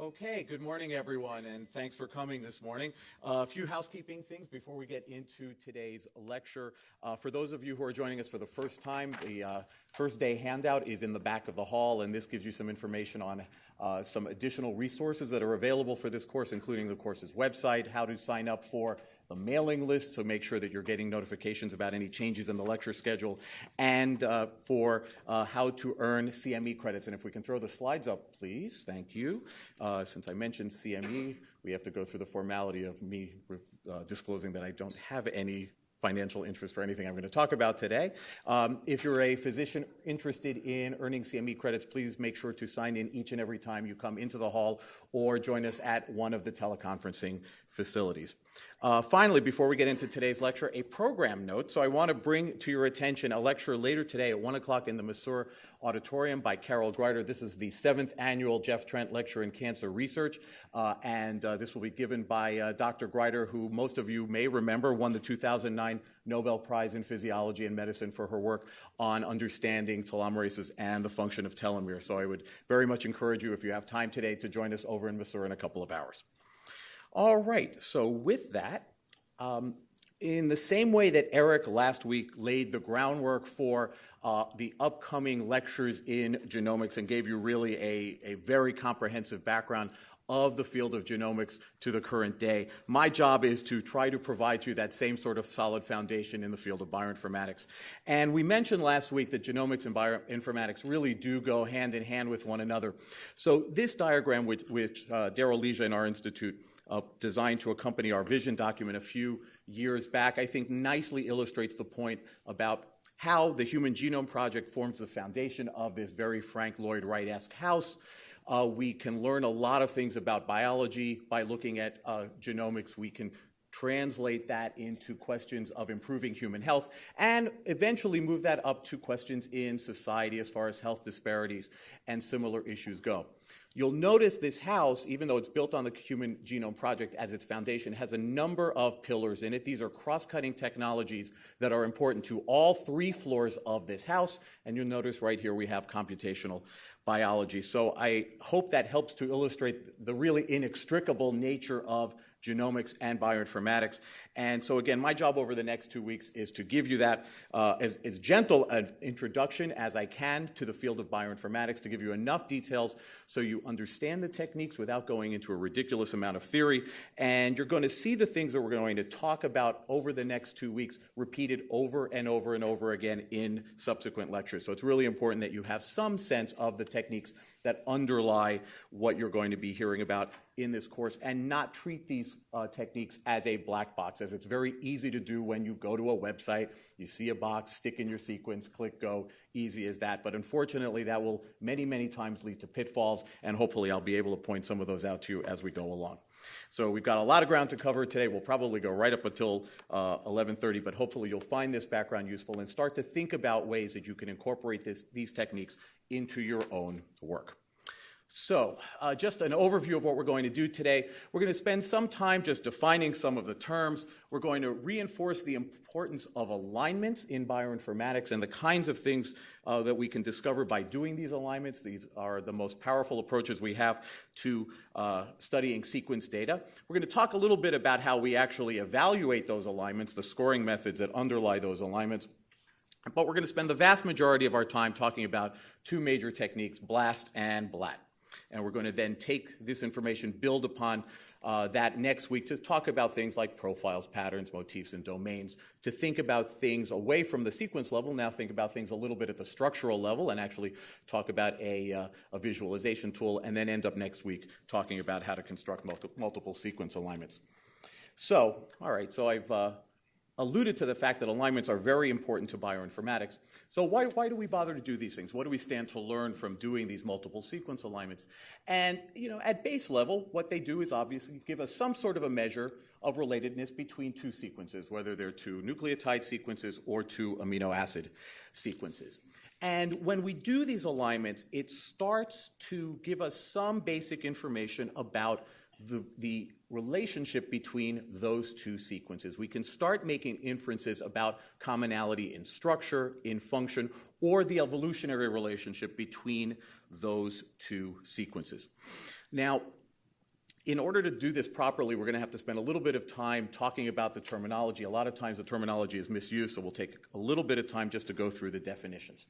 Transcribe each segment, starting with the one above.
Okay, good morning, everyone, and thanks for coming this morning. Uh, a few housekeeping things before we get into today's lecture. Uh, for those of you who are joining us for the first time, the uh, first day handout is in the back of the hall, and this gives you some information on uh, some additional resources that are available for this course, including the course's website, how to sign up for the mailing list so make sure that you're getting notifications about any changes in the lecture schedule, and uh, for uh, how to earn CME credits. And if we can throw the slides up, please. Thank you. Uh, since I mentioned CME, we have to go through the formality of me uh, disclosing that I don't have any financial interest for anything I'm going to talk about today. Um, if you're a physician interested in earning CME credits, please make sure to sign in each and every time you come into the hall or join us at one of the teleconferencing facilities. Uh, finally, before we get into today's lecture, a program note. So I want to bring to your attention a lecture later today at 1 o'clock in the Masur Auditorium by Carol Greider. This is the seventh annual Jeff Trent Lecture in Cancer Research, uh, and uh, this will be given by uh, Dr. Greider, who most of you may remember won the 2009 Nobel Prize in Physiology and Medicine for her work on understanding telomerases and the function of telomere. So I would very much encourage you, if you have time today, to join us over in Masur in a couple of hours. All right, so with that, um, in the same way that Eric last week laid the groundwork for uh, the upcoming lectures in genomics and gave you really a, a very comprehensive background of the field of genomics to the current day. My job is to try to provide you that same sort of solid foundation in the field of bioinformatics. And we mentioned last week that genomics and bioinformatics really do go hand in hand with one another. So this diagram, which, which uh, Daryl Leja in our institute uh, designed to accompany our vision document a few years back, I think nicely illustrates the point about how the Human Genome Project forms the foundation of this very Frank Lloyd Wright-esque house. Uh, we can learn a lot of things about biology by looking at uh, genomics. We can translate that into questions of improving human health, and eventually move that up to questions in society as far as health disparities and similar issues go. You'll notice this house, even though it's built on the Human Genome Project as its foundation, has a number of pillars in it. These are cross-cutting technologies that are important to all three floors of this house. And you'll notice right here we have computational biology. So I hope that helps to illustrate the really inextricable nature of genomics and bioinformatics. And so again, my job over the next two weeks is to give you that uh, as, as gentle an introduction as I can to the field of bioinformatics, to give you enough details so you understand the techniques without going into a ridiculous amount of theory. And you're going to see the things that we're going to talk about over the next two weeks repeated over and over and over again in subsequent lectures. So it's really important that you have some sense of the techniques that underlie what you're going to be hearing about in this course and not treat these uh, techniques as a black box, as it's very easy to do when you go to a website, you see a box, stick in your sequence, click go, easy as that. But unfortunately, that will many, many times lead to pitfalls, and hopefully I'll be able to point some of those out to you as we go along. So we've got a lot of ground to cover today. We'll probably go right up until uh, 11:30, but hopefully you'll find this background useful and start to think about ways that you can incorporate this, these techniques into your own work. So, uh, just an overview of what we're going to do today. We're going to spend some time just defining some of the terms. We're going to reinforce the importance of alignments in bioinformatics and the kinds of things uh, that we can discover by doing these alignments. These are the most powerful approaches we have to uh, studying sequence data. We're going to talk a little bit about how we actually evaluate those alignments, the scoring methods that underlie those alignments. But we're going to spend the vast majority of our time talking about two major techniques, BLAST and BLAT. And we're going to then take this information, build upon uh, that next week to talk about things like profiles, patterns, motifs, and domains, to think about things away from the sequence level, now think about things a little bit at the structural level and actually talk about a, uh, a visualization tool, and then end up next week talking about how to construct multi multiple sequence alignments. So, all right, so I've uh, alluded to the fact that alignments are very important to bioinformatics. So why, why do we bother to do these things? What do we stand to learn from doing these multiple sequence alignments? And, you know, at base level, what they do is obviously give us some sort of a measure of relatedness between two sequences, whether they're two nucleotide sequences or two amino acid sequences. And when we do these alignments, it starts to give us some basic information about the, the relationship between those two sequences. We can start making inferences about commonality in structure, in function, or the evolutionary relationship between those two sequences. Now, in order to do this properly, we're going to have to spend a little bit of time talking about the terminology. A lot of times the terminology is misused, so we'll take a little bit of time just to go through the definitions.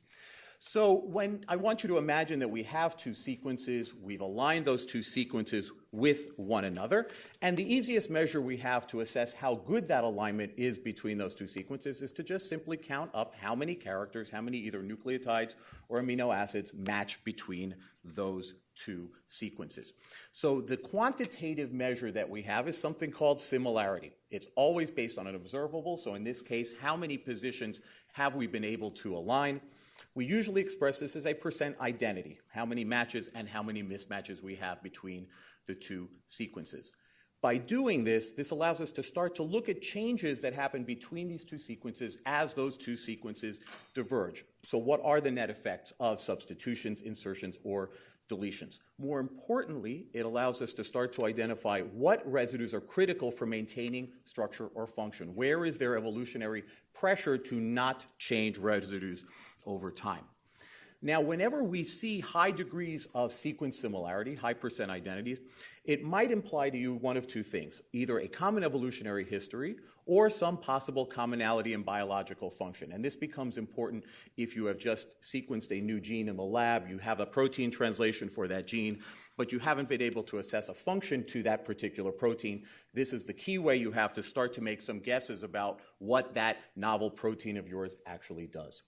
So when I want you to imagine that we have two sequences, we've aligned those two sequences with one another, and the easiest measure we have to assess how good that alignment is between those two sequences is to just simply count up how many characters, how many either nucleotides or amino acids match between those two sequences. So the quantitative measure that we have is something called similarity. It's always based on an observable, so in this case, how many positions have we been able to align? We usually express this as a percent identity, how many matches and how many mismatches we have between the two sequences. By doing this, this allows us to start to look at changes that happen between these two sequences as those two sequences diverge. So what are the net effects of substitutions, insertions, or deletions? More importantly, it allows us to start to identify what residues are critical for maintaining structure or function. Where is there evolutionary pressure to not change residues over time? Now, whenever we see high degrees of sequence similarity, high percent identities, it might imply to you one of two things either a common evolutionary history or some possible commonality in biological function. And this becomes important if you have just sequenced a new gene in the lab, you have a protein translation for that gene, but you haven't been able to assess a function to that particular protein. This is the key way you have to start to make some guesses about what that novel protein of yours actually does.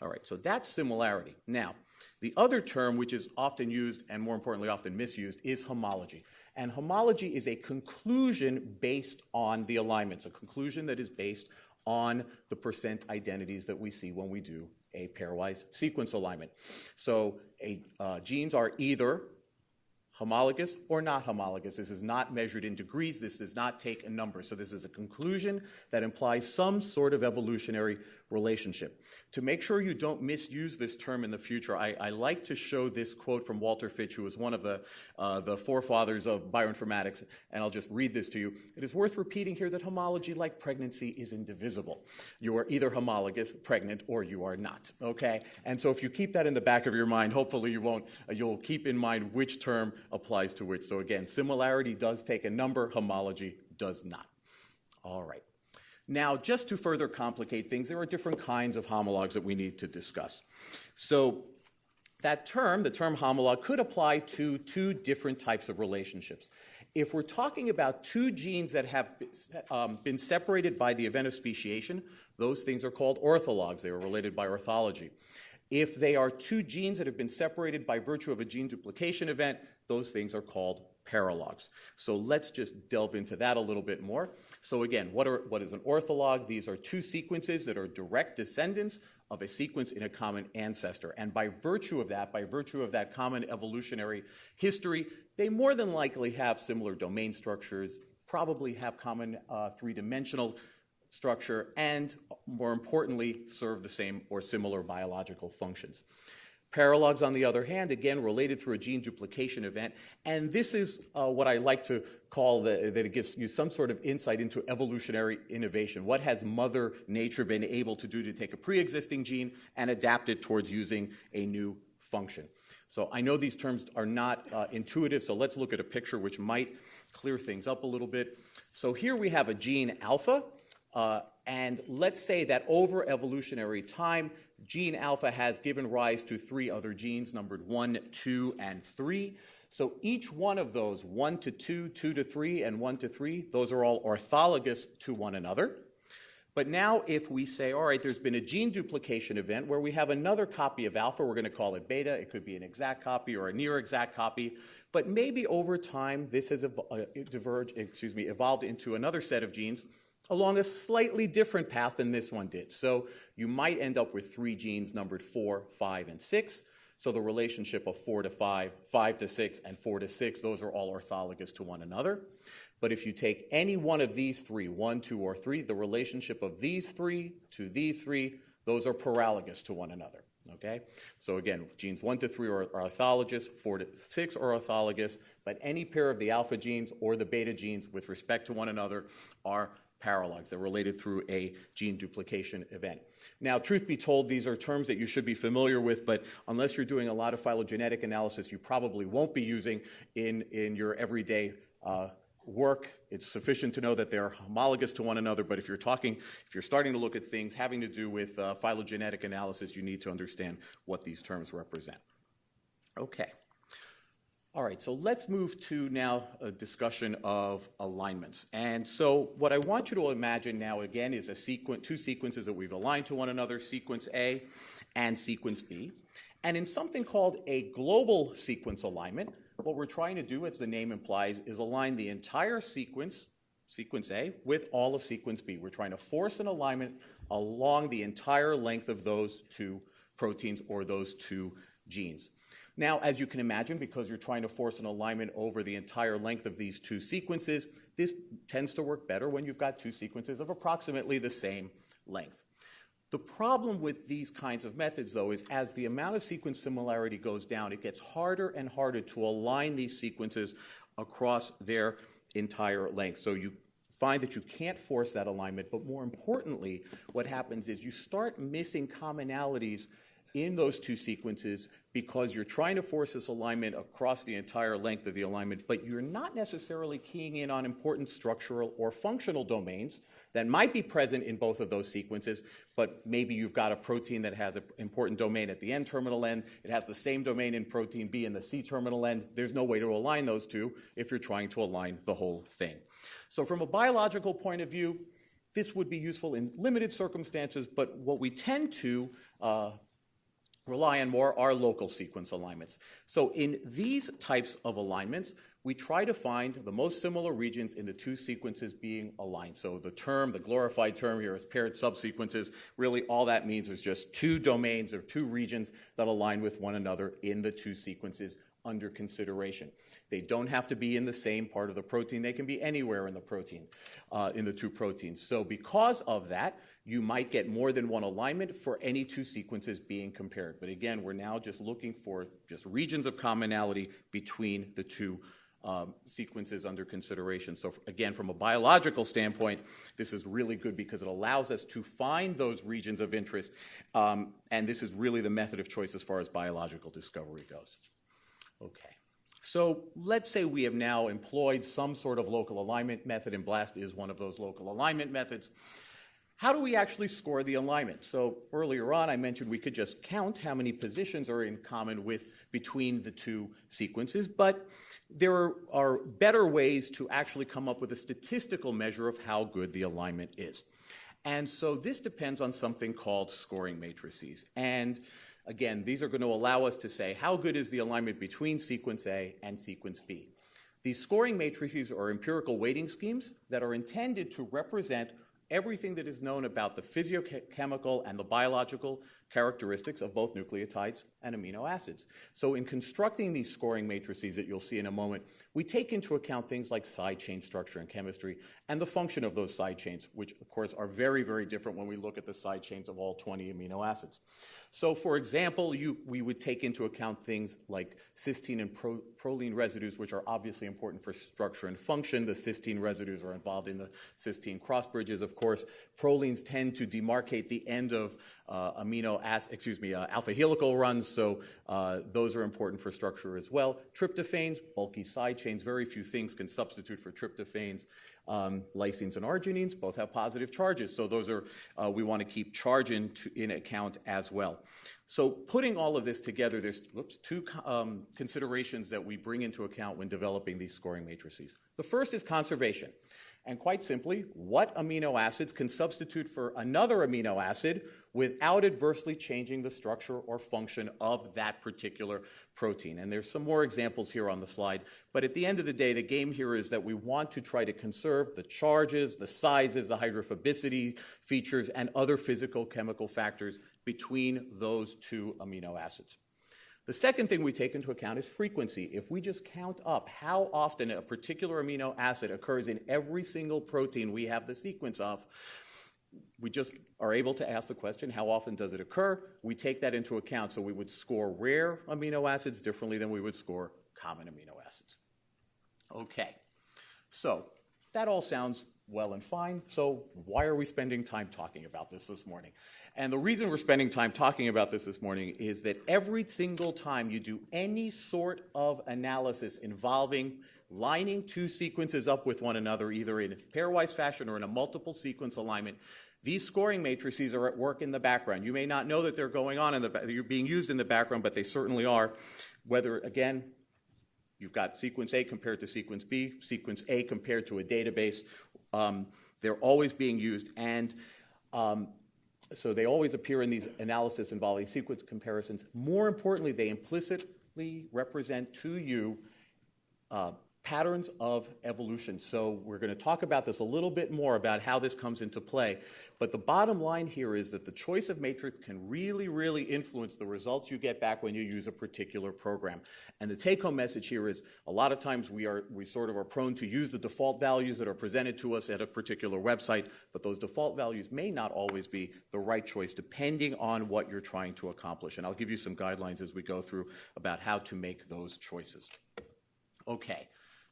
All right, so that's similarity. Now, the other term, which is often used and more importantly often misused, is homology. And homology is a conclusion based on the alignments, a conclusion that is based on the percent identities that we see when we do a pairwise sequence alignment. So a, uh, genes are either homologous or not homologous. This is not measured in degrees. This does not take a number. So this is a conclusion that implies some sort of evolutionary relationship. To make sure you don't misuse this term in the future, I, I like to show this quote from Walter Fitch, who was one of the, uh, the forefathers of bioinformatics, and I'll just read this to you. It is worth repeating here that homology, like pregnancy, is indivisible. You are either homologous, pregnant, or you are not, okay? And so if you keep that in the back of your mind, hopefully you won't, uh, you'll keep in mind which term applies to which. So again, similarity does take a number, homology does not. All right. Now, just to further complicate things, there are different kinds of homologs that we need to discuss. So, that term, the term homolog, could apply to two different types of relationships. If we're talking about two genes that have um, been separated by the event of speciation, those things are called orthologs. They are related by orthology. If they are two genes that have been separated by virtue of a gene duplication event, those things are called paralogs. So let's just delve into that a little bit more. So again, what, are, what is an ortholog? These are two sequences that are direct descendants of a sequence in a common ancestor. And by virtue of that, by virtue of that common evolutionary history, they more than likely have similar domain structures, probably have common uh, three-dimensional structure, and more importantly, serve the same or similar biological functions. Paralogs, on the other hand, again, related through a gene duplication event. And this is uh, what I like to call the, that it gives you some sort of insight into evolutionary innovation. What has Mother Nature been able to do to take a pre existing gene and adapt it towards using a new function? So I know these terms are not uh, intuitive, so let's look at a picture which might clear things up a little bit. So here we have a gene alpha, uh, and let's say that over evolutionary time, gene alpha has given rise to three other genes, numbered 1, 2, and 3. So each one of those, 1 to 2, 2 to 3, and 1 to 3, those are all orthologous to one another. But now if we say, all right, there's been a gene duplication event where we have another copy of alpha, we're going to call it beta. It could be an exact copy or a near exact copy. But maybe over time this has uh, diverged, excuse me, evolved into another set of genes along a slightly different path than this one did. So you might end up with three genes numbered 4, 5, and 6. So the relationship of 4 to 5, 5 to 6, and 4 to 6, those are all orthologous to one another. But if you take any one of these three, one, two, or 3, the relationship of these three to these three, those are paralogous to one another. Okay? So again, genes 1 to 3 are, are orthologous, 4 to 6 are orthologous, but any pair of the alpha genes or the beta genes with respect to one another are paralogs. They're related through a gene duplication event. Now, truth be told, these are terms that you should be familiar with, but unless you're doing a lot of phylogenetic analysis, you probably won't be using in, in your everyday uh, work. It's sufficient to know that they're homologous to one another, but if you're talking, if you're starting to look at things having to do with uh, phylogenetic analysis, you need to understand what these terms represent. Okay. All right, so let's move to now a discussion of alignments. And so what I want you to imagine now again is a sequence, two sequences that we've aligned to one another, sequence A and sequence B. And in something called a global sequence alignment, what we're trying to do, as the name implies, is align the entire sequence, sequence A, with all of sequence B. We're trying to force an alignment along the entire length of those two proteins or those two genes. Now, as you can imagine, because you're trying to force an alignment over the entire length of these two sequences, this tends to work better when you've got two sequences of approximately the same length. The problem with these kinds of methods, though, is as the amount of sequence similarity goes down, it gets harder and harder to align these sequences across their entire length. So you find that you can't force that alignment, but more importantly, what happens is you start missing commonalities in those two sequences because you're trying to force this alignment across the entire length of the alignment, but you're not necessarily keying in on important structural or functional domains that might be present in both of those sequences, but maybe you've got a protein that has an important domain at the N terminal end, it has the same domain in protein B in the C terminal end. There's no way to align those two if you're trying to align the whole thing. So from a biological point of view, this would be useful in limited circumstances, but what we tend to uh, rely on more are local sequence alignments. So in these types of alignments, we try to find the most similar regions in the two sequences being aligned. So the term, the glorified term here is paired subsequences. Really all that means is just two domains or two regions that align with one another in the two sequences under consideration. They don't have to be in the same part of the protein. They can be anywhere in the protein, uh, in the two proteins. So because of that, you might get more than one alignment for any two sequences being compared. But again, we're now just looking for just regions of commonality between the two um, sequences under consideration. So again, from a biological standpoint, this is really good because it allows us to find those regions of interest, um, and this is really the method of choice as far as biological discovery goes. Okay. So let's say we have now employed some sort of local alignment method, and BLAST is one of those local alignment methods. How do we actually score the alignment? So earlier on, I mentioned we could just count how many positions are in common with between the two sequences, but there are better ways to actually come up with a statistical measure of how good the alignment is. And so this depends on something called scoring matrices. And again, these are going to allow us to say how good is the alignment between sequence A and sequence B. These scoring matrices are empirical weighting schemes that are intended to represent everything that is known about the physiochemical and the biological characteristics of both nucleotides and amino acids. So in constructing these scoring matrices that you'll see in a moment, we take into account things like side chain structure and chemistry and the function of those side chains, which of course are very, very different when we look at the side chains of all 20 amino acids. So for example, you, we would take into account things like cysteine and pro, proline residues, which are obviously important for structure and function. The cysteine residues are involved in the cysteine cross bridges, of course. Prolines tend to demarcate the end of uh, amino acid, excuse me, uh, alpha helical runs, so uh, those are important for structure as well. Tryptophans, bulky side chains, very few things can substitute for tryptophans. Um, lysines and arginines both have positive charges, so those are, uh, we want to keep charge in, to, in account as well. So putting all of this together, there's two um, considerations that we bring into account when developing these scoring matrices. The first is conservation. And quite simply, what amino acids can substitute for another amino acid without adversely changing the structure or function of that particular protein. And there's some more examples here on the slide. But at the end of the day, the game here is that we want to try to conserve the charges, the sizes, the hydrophobicity features, and other physical chemical factors between those two amino acids. The second thing we take into account is frequency. If we just count up how often a particular amino acid occurs in every single protein we have the sequence of, we just are able to ask the question, how often does it occur? We take that into account. So we would score rare amino acids differently than we would score common amino acids. Okay. So that all sounds well and fine. So why are we spending time talking about this this morning? And the reason we're spending time talking about this this morning is that every single time you do any sort of analysis involving lining two sequences up with one another, either in pairwise fashion or in a multiple sequence alignment, these scoring matrices are at work in the background. You may not know that they're going on in the they're being used in the background, but they certainly are. Whether again, you've got sequence A compared to sequence B, sequence A compared to a database, um, they're always being used, and um, so they always appear in these analysis involving sequence comparisons. More importantly, they implicitly represent to you uh, patterns of evolution. So we're going to talk about this a little bit more about how this comes into play. But the bottom line here is that the choice of matrix can really, really influence the results you get back when you use a particular program. And the take-home message here is a lot of times we are we sort of are prone to use the default values that are presented to us at a particular website, but those default values may not always be the right choice depending on what you're trying to accomplish. And I'll give you some guidelines as we go through about how to make those choices. Okay.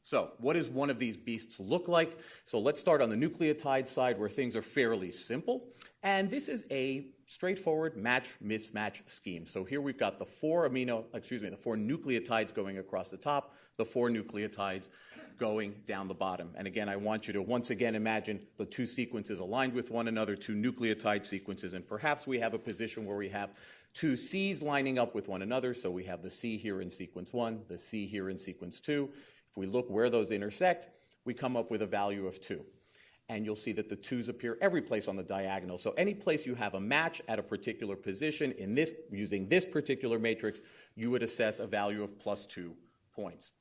So, what does one of these beasts look like? So, let's start on the nucleotide side where things are fairly simple. And this is a straightforward match mismatch scheme. So, here we've got the four amino, excuse me, the four nucleotides going across the top, the four nucleotides going down the bottom. And again, I want you to once again imagine the two sequences aligned with one another, two nucleotide sequences, and perhaps we have a position where we have two C's lining up with one another. So we have the C here in sequence one, the C here in sequence two, if we look where those intersect, we come up with a value of 2. And you'll see that the 2's appear every place on the diagonal. So any place you have a match at a particular position in this using this particular matrix, you would assess a value of plus 2 points.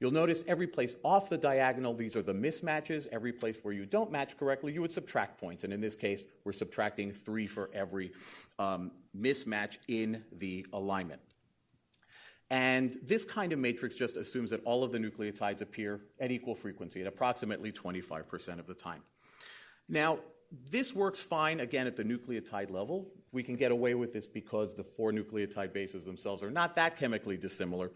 You'll notice every place off the diagonal, these are the mismatches. Every place where you don't match correctly, you would subtract points. And in this case, we're subtracting 3 for every um, mismatch in the alignment. And this kind of matrix just assumes that all of the nucleotides appear at equal frequency at approximately 25% of the time. Now, this works fine, again, at the nucleotide level. We can get away with this because the four nucleotide bases themselves are not that chemically dissimilar.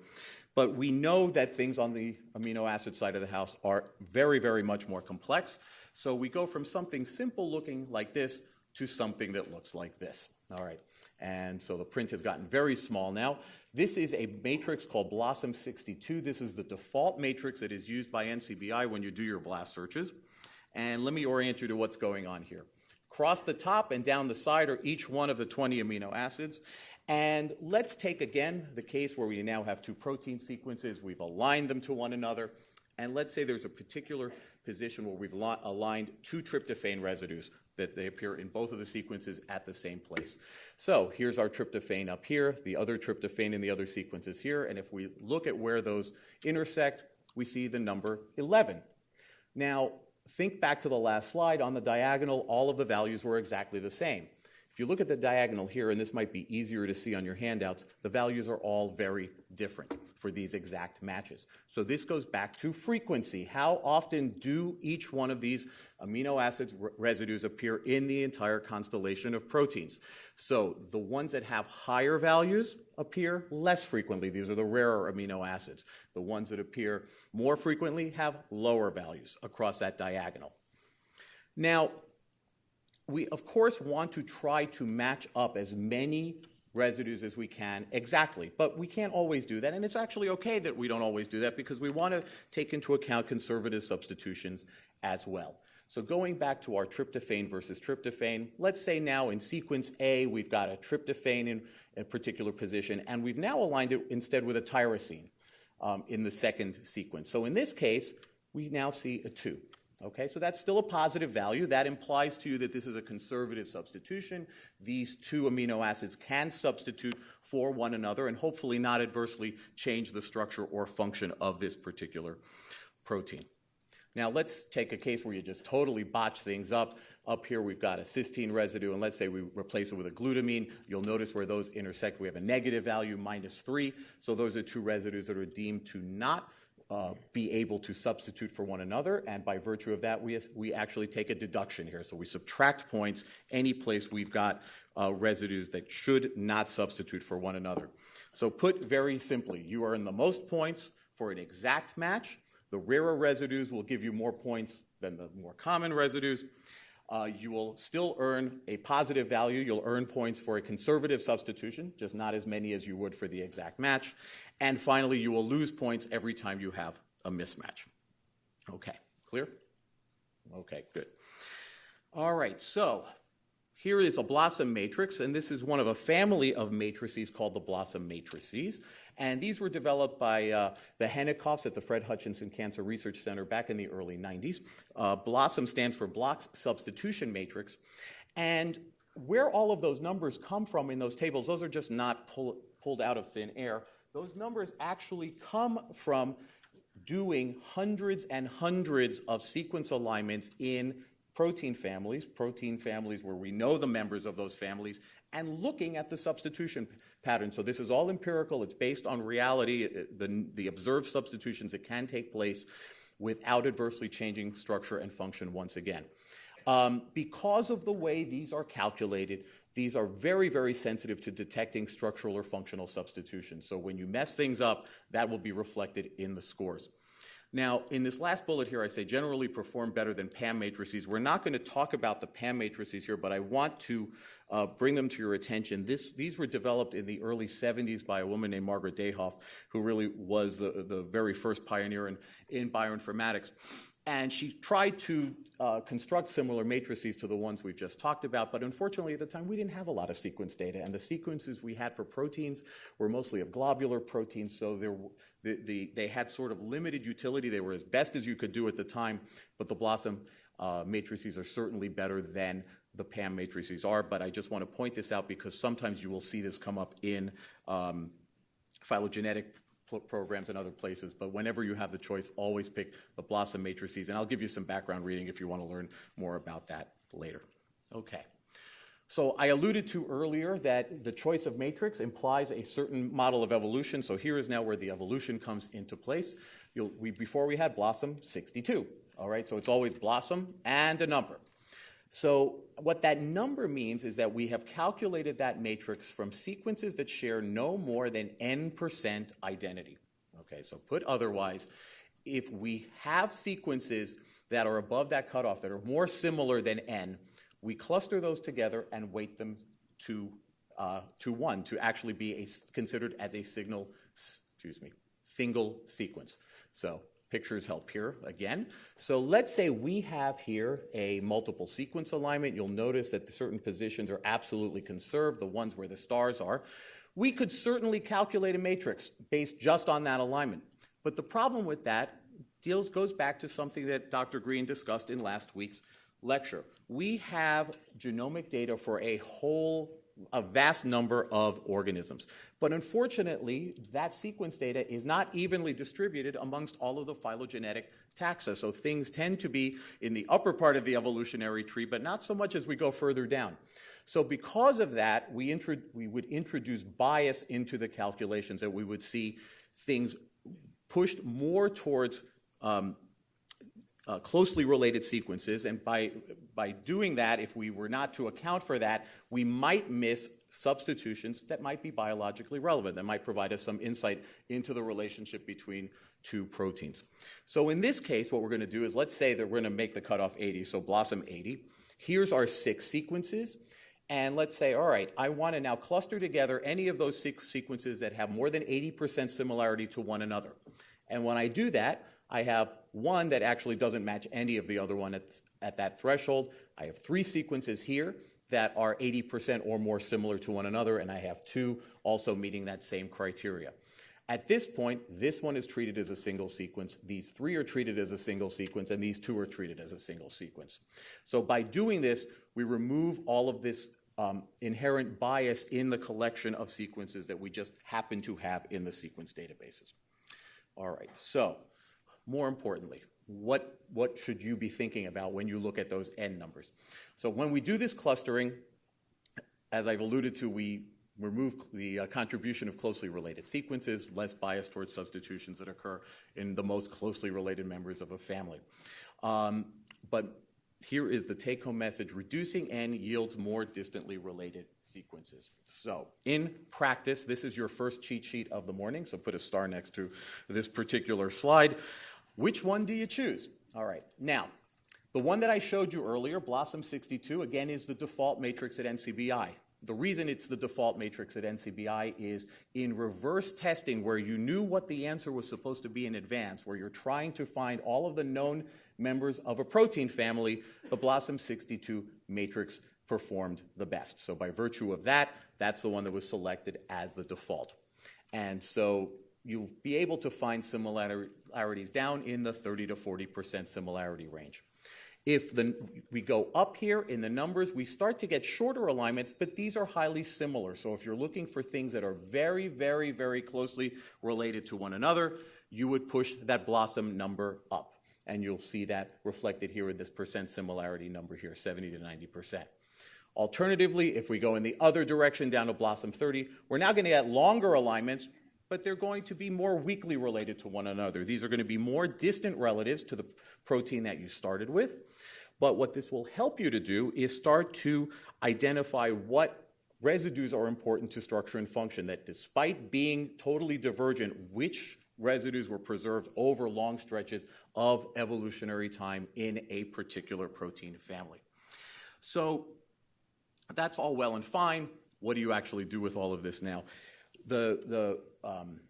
But we know that things on the amino acid side of the house are very, very much more complex. So we go from something simple looking like this to something that looks like this. All right. And so the print has gotten very small now. This is a matrix called BLOSUM 62. This is the default matrix that is used by NCBI when you do your BLAST searches. And let me orient you to what's going on here. Across the top and down the side are each one of the 20 amino acids. And let's take again the case where we now have two protein sequences. We've aligned them to one another. And let's say there's a particular position where we've aligned two tryptophan residues that they appear in both of the sequences at the same place. So here's our tryptophan up here, the other tryptophan in the other sequence is here, and if we look at where those intersect, we see the number 11. Now, think back to the last slide. On the diagonal, all of the values were exactly the same. If you look at the diagonal here, and this might be easier to see on your handouts, the values are all very different for these exact matches. So this goes back to frequency. How often do each one of these amino acids residues appear in the entire constellation of proteins? So the ones that have higher values appear less frequently. These are the rarer amino acids. The ones that appear more frequently have lower values across that diagonal. Now, we, of course, want to try to match up as many residues as we can exactly, but we can't always do that, and it's actually okay that we don't always do that because we want to take into account conservative substitutions as well. So going back to our tryptophan versus tryptophan, let's say now in sequence A we've got a tryptophan in a particular position, and we've now aligned it instead with a tyrosine um, in the second sequence. So in this case, we now see a 2. Okay, so that's still a positive value. That implies to you that this is a conservative substitution. These two amino acids can substitute for one another and hopefully not adversely change the structure or function of this particular protein. Now, let's take a case where you just totally botch things up. Up here, we've got a cysteine residue, and let's say we replace it with a glutamine. You'll notice where those intersect, we have a negative value, minus 3. So those are two residues that are deemed to not uh, be able to substitute for one another, and by virtue of that, we, we actually take a deduction here. So we subtract points any place we've got uh, residues that should not substitute for one another. So put very simply, you earn the most points for an exact match, The rarer residues will give you more points than the more common residues. Uh, you will still earn a positive value. You'll earn points for a conservative substitution, just not as many as you would for the exact match. And finally, you will lose points every time you have a mismatch. Okay, clear? Okay, good. All right, so here is a BLOSUM matrix, and this is one of a family of matrices called the BLOSUM matrices. And these were developed by uh, the Henikoffs at the Fred Hutchinson Cancer Research Center back in the early 90s. Uh, BLOSUM stands for block substitution matrix. And where all of those numbers come from in those tables, those are just not pull, pulled out of thin air. Those numbers actually come from doing hundreds and hundreds of sequence alignments in protein families, protein families where we know the members of those families, and looking at the substitution pattern. So this is all empirical. It's based on reality, the, the observed substitutions that can take place without adversely changing structure and function once again. Um, because of the way these are calculated, these are very, very sensitive to detecting structural or functional substitutions. So when you mess things up, that will be reflected in the scores. Now, in this last bullet here, I say generally perform better than PAM matrices. We're not going to talk about the PAM matrices here, but I want to uh, bring them to your attention. This, these were developed in the early 70s by a woman named Margaret Dayhoff, who really was the, the very first pioneer in, in bioinformatics. And she tried to uh, construct similar matrices to the ones we've just talked about, but unfortunately at the time we didn't have a lot of sequence data, and the sequences we had for proteins were mostly of globular proteins, so there, the, the, they had sort of limited utility. They were as best as you could do at the time, but the BLOSUM uh, matrices are certainly better than the PAM matrices are, but I just want to point this out because sometimes you will see this come up in um, phylogenetic programs and other places, but whenever you have the choice, always pick the BLOSUM matrices, and I'll give you some background reading if you want to learn more about that later. Okay. So I alluded to earlier that the choice of matrix implies a certain model of evolution. So here is now where the evolution comes into place. We, before we had BLOSUM 62. All right, so it's always BLOSUM and a number. So what that number means is that we have calculated that matrix from sequences that share no more than n percent identity. Okay, so put otherwise, if we have sequences that are above that cutoff, that are more similar than n, we cluster those together and weight them to, uh, to 1 to actually be a, considered as a signal, excuse me, single sequence. So Pictures help here again. So let's say we have here a multiple sequence alignment. You'll notice that certain positions are absolutely conserved, the ones where the stars are. We could certainly calculate a matrix based just on that alignment. But the problem with that deals goes back to something that Dr. Green discussed in last week's lecture. We have genomic data for a whole a vast number of organisms. But unfortunately, that sequence data is not evenly distributed amongst all of the phylogenetic taxa. So things tend to be in the upper part of the evolutionary tree, but not so much as we go further down. So because of that, we, we would introduce bias into the calculations that we would see things pushed more towards um, uh, closely related sequences. And by, by doing that, if we were not to account for that, we might miss substitutions that might be biologically relevant, that might provide us some insight into the relationship between two proteins. So in this case, what we're going to do is let's say that we're going to make the cutoff 80, so BLOSUM 80. Here's our six sequences. And let's say, all right, I want to now cluster together any of those sequences that have more than 80% similarity to one another. And when I do that, I have one that actually doesn't match any of the other one at, at that threshold. I have three sequences here that are 80% or more similar to one another, and I have two also meeting that same criteria. At this point, this one is treated as a single sequence, these three are treated as a single sequence, and these two are treated as a single sequence. So by doing this, we remove all of this um, inherent bias in the collection of sequences that we just happen to have in the sequence databases. All right, so more importantly, what, what should you be thinking about when you look at those n numbers? So when we do this clustering, as I've alluded to, we remove the uh, contribution of closely related sequences, less bias towards substitutions that occur in the most closely related members of a family. Um, but here is the take-home message. Reducing n yields more distantly related sequences. So in practice, this is your first cheat sheet of the morning, so put a star next to this particular slide. Which one do you choose? All right. Now, the one that I showed you earlier, BLOSUM 62, again, is the default matrix at NCBI. The reason it's the default matrix at NCBI is in reverse testing, where you knew what the answer was supposed to be in advance, where you're trying to find all of the known members of a protein family, the BLOSUM 62 matrix performed the best. So by virtue of that, that's the one that was selected as the default. And so you'll be able to find similarities down in the 30 to 40% similarity range. If the, we go up here in the numbers, we start to get shorter alignments, but these are highly similar. So if you're looking for things that are very, very, very closely related to one another, you would push that BLOSUM number up. And you'll see that reflected here in this percent similarity number here, 70 to 90%. Alternatively, if we go in the other direction down to BLOSUM 30, we're now going to get longer alignments, but they're going to be more weakly related to one another. These are going to be more distant relatives to the protein that you started with. But what this will help you to do is start to identify what residues are important to structure and function, that despite being totally divergent, which residues were preserved over long stretches of evolutionary time in a particular protein family. So that's all well and fine. What do you actually do with all of this now? The, the um,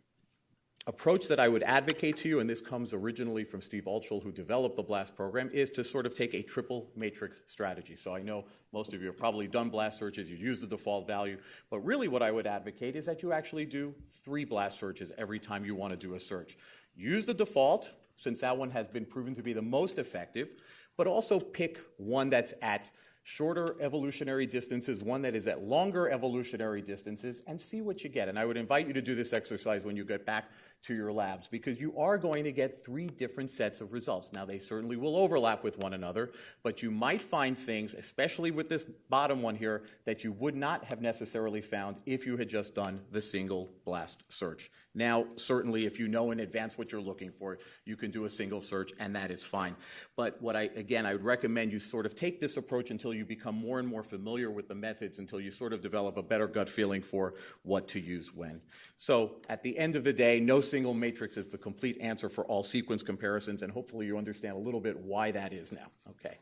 approach that I would advocate to you, and this comes originally from Steve Altschul, who developed the BLAST program, is to sort of take a triple matrix strategy. So I know most of you have probably done BLAST searches, you use the default value, but really what I would advocate is that you actually do three BLAST searches every time you want to do a search. Use the default, since that one has been proven to be the most effective, but also pick one that's at shorter evolutionary distances, one that is at longer evolutionary distances, and see what you get. And I would invite you to do this exercise when you get back to your labs because you are going to get three different sets of results. Now, they certainly will overlap with one another, but you might find things, especially with this bottom one here, that you would not have necessarily found if you had just done the single blast search. Now, certainly, if you know in advance what you're looking for, you can do a single search, and that is fine. But what I, again, I would recommend you sort of take this approach until you become more and more familiar with the methods, until you sort of develop a better gut feeling for what to use when. So, at the end of the day, no single matrix is the complete answer for all sequence comparisons, and hopefully you understand a little bit why that is now. Okay.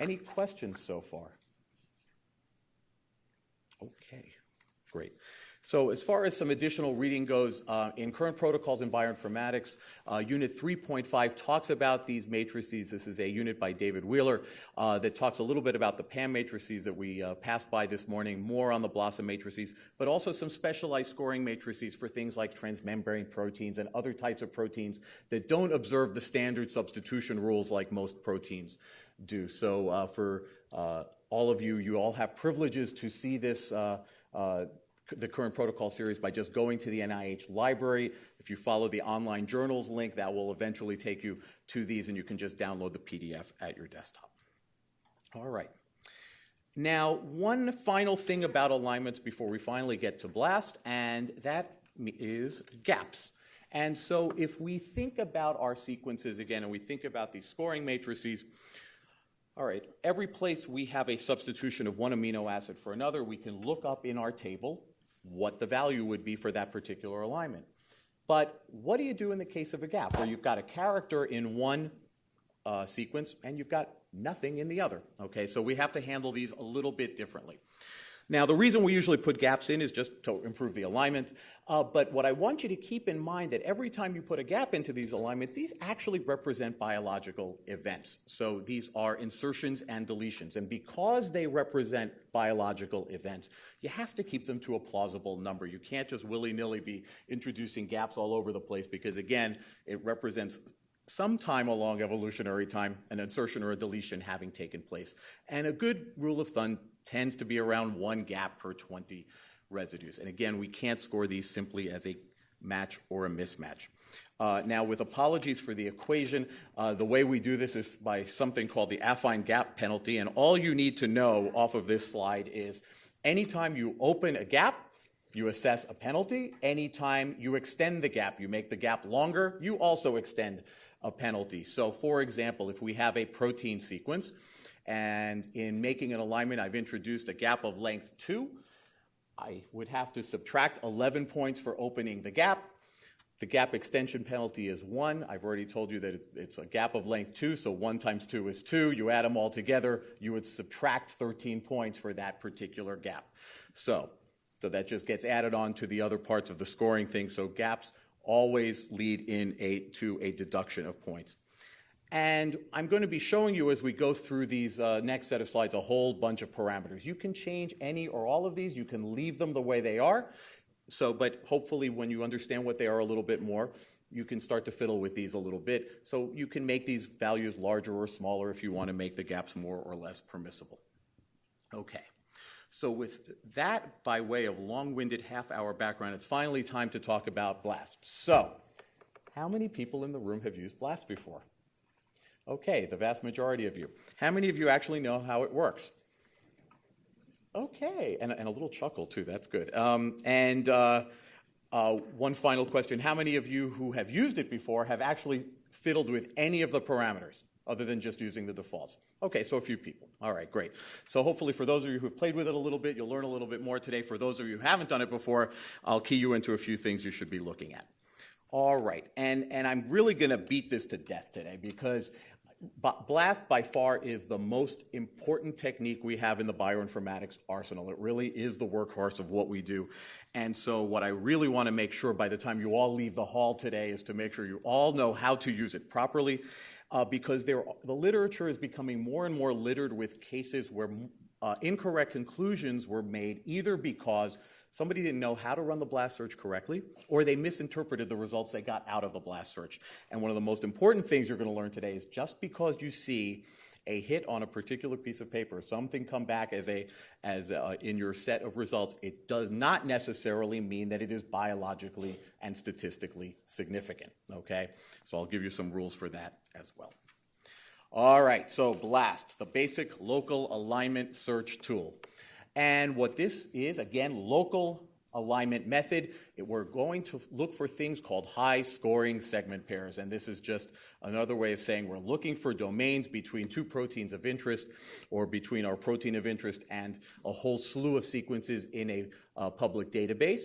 Any questions so far? Okay, great. So as far as some additional reading goes, uh, in current protocols in bioinformatics, uh, Unit 3.5 talks about these matrices. This is a unit by David Wheeler uh, that talks a little bit about the PAM matrices that we uh, passed by this morning, more on the BLOSUM matrices, but also some specialized scoring matrices for things like transmembrane proteins and other types of proteins that don't observe the standard substitution rules like most proteins do. So uh, for uh, all of you, you all have privileges to see this Uh, the current protocol series by just going to the NIH library. If you follow the online journals link, that will eventually take you to these, and you can just download the PDF at your desktop. All right. Now, one final thing about alignments before we finally get to BLAST, and that is gaps. And so if we think about our sequences again, and we think about these scoring matrices, all right, every place we have a substitution of one amino acid for another, we can look up in our table what the value would be for that particular alignment. But what do you do in the case of a gap where you've got a character in one uh, sequence and you've got nothing in the other? Okay, so we have to handle these a little bit differently. Now, the reason we usually put gaps in is just to improve the alignment. Uh, but what I want you to keep in mind that every time you put a gap into these alignments, these actually represent biological events. So these are insertions and deletions. And because they represent biological events, you have to keep them to a plausible number. You can't just willy-nilly be introducing gaps all over the place because, again, it represents some time along evolutionary time, an insertion or a deletion having taken place. And a good rule of thumb tends to be around one gap per 20 residues. And again, we can't score these simply as a match or a mismatch. Uh, now, with apologies for the equation, uh, the way we do this is by something called the affine gap penalty. And all you need to know off of this slide is anytime you open a gap, you assess a penalty. Anytime you extend the gap, you make the gap longer, you also extend a penalty. So, for example, if we have a protein sequence, and in making an alignment, I've introduced a gap of length 2. I would have to subtract 11 points for opening the gap. The gap extension penalty is 1. I've already told you that it's a gap of length 2, so 1 times 2 is 2. You add them all together, you would subtract 13 points for that particular gap. So, so that just gets added on to the other parts of the scoring thing. So gaps always lead in a, to a deduction of points. And I'm going to be showing you as we go through these uh, next set of slides a whole bunch of parameters. You can change any or all of these. You can leave them the way they are. So, but hopefully when you understand what they are a little bit more, you can start to fiddle with these a little bit. So you can make these values larger or smaller if you want to make the gaps more or less permissible. Okay. So with that by way of long-winded half-hour background, it's finally time to talk about BLAST. So, how many people in the room have used BLAST before? Okay, the vast majority of you. How many of you actually know how it works? Okay, and, and a little chuckle too, that's good. Um, and uh, uh, one final question How many of you who have used it before have actually fiddled with any of the parameters other than just using the defaults? Okay, so a few people. All right, great. So hopefully for those of you who have played with it a little bit, you'll learn a little bit more today. For those of you who haven't done it before, I'll key you into a few things you should be looking at. All right, and, and I'm really going to beat this to death today because BLAST by far is the most important technique we have in the bioinformatics arsenal. It really is the workhorse of what we do. And so what I really want to make sure by the time you all leave the hall today is to make sure you all know how to use it properly because there, the literature is becoming more and more littered with cases where uh, incorrect conclusions were made either because somebody didn't know how to run the blast search correctly, or they misinterpreted the results they got out of the blast search. And one of the most important things you're going to learn today is just because you see a hit on a particular piece of paper, something come back as a as a, in your set of results, it does not necessarily mean that it is biologically and statistically significant. Okay, so I'll give you some rules for that as well. All right, so BLAST, the basic local alignment search tool. And what this is, again, local alignment method, we're going to look for things called high scoring segment pairs. And this is just another way of saying we're looking for domains between two proteins of interest or between our protein of interest and a whole slew of sequences in a uh, public database.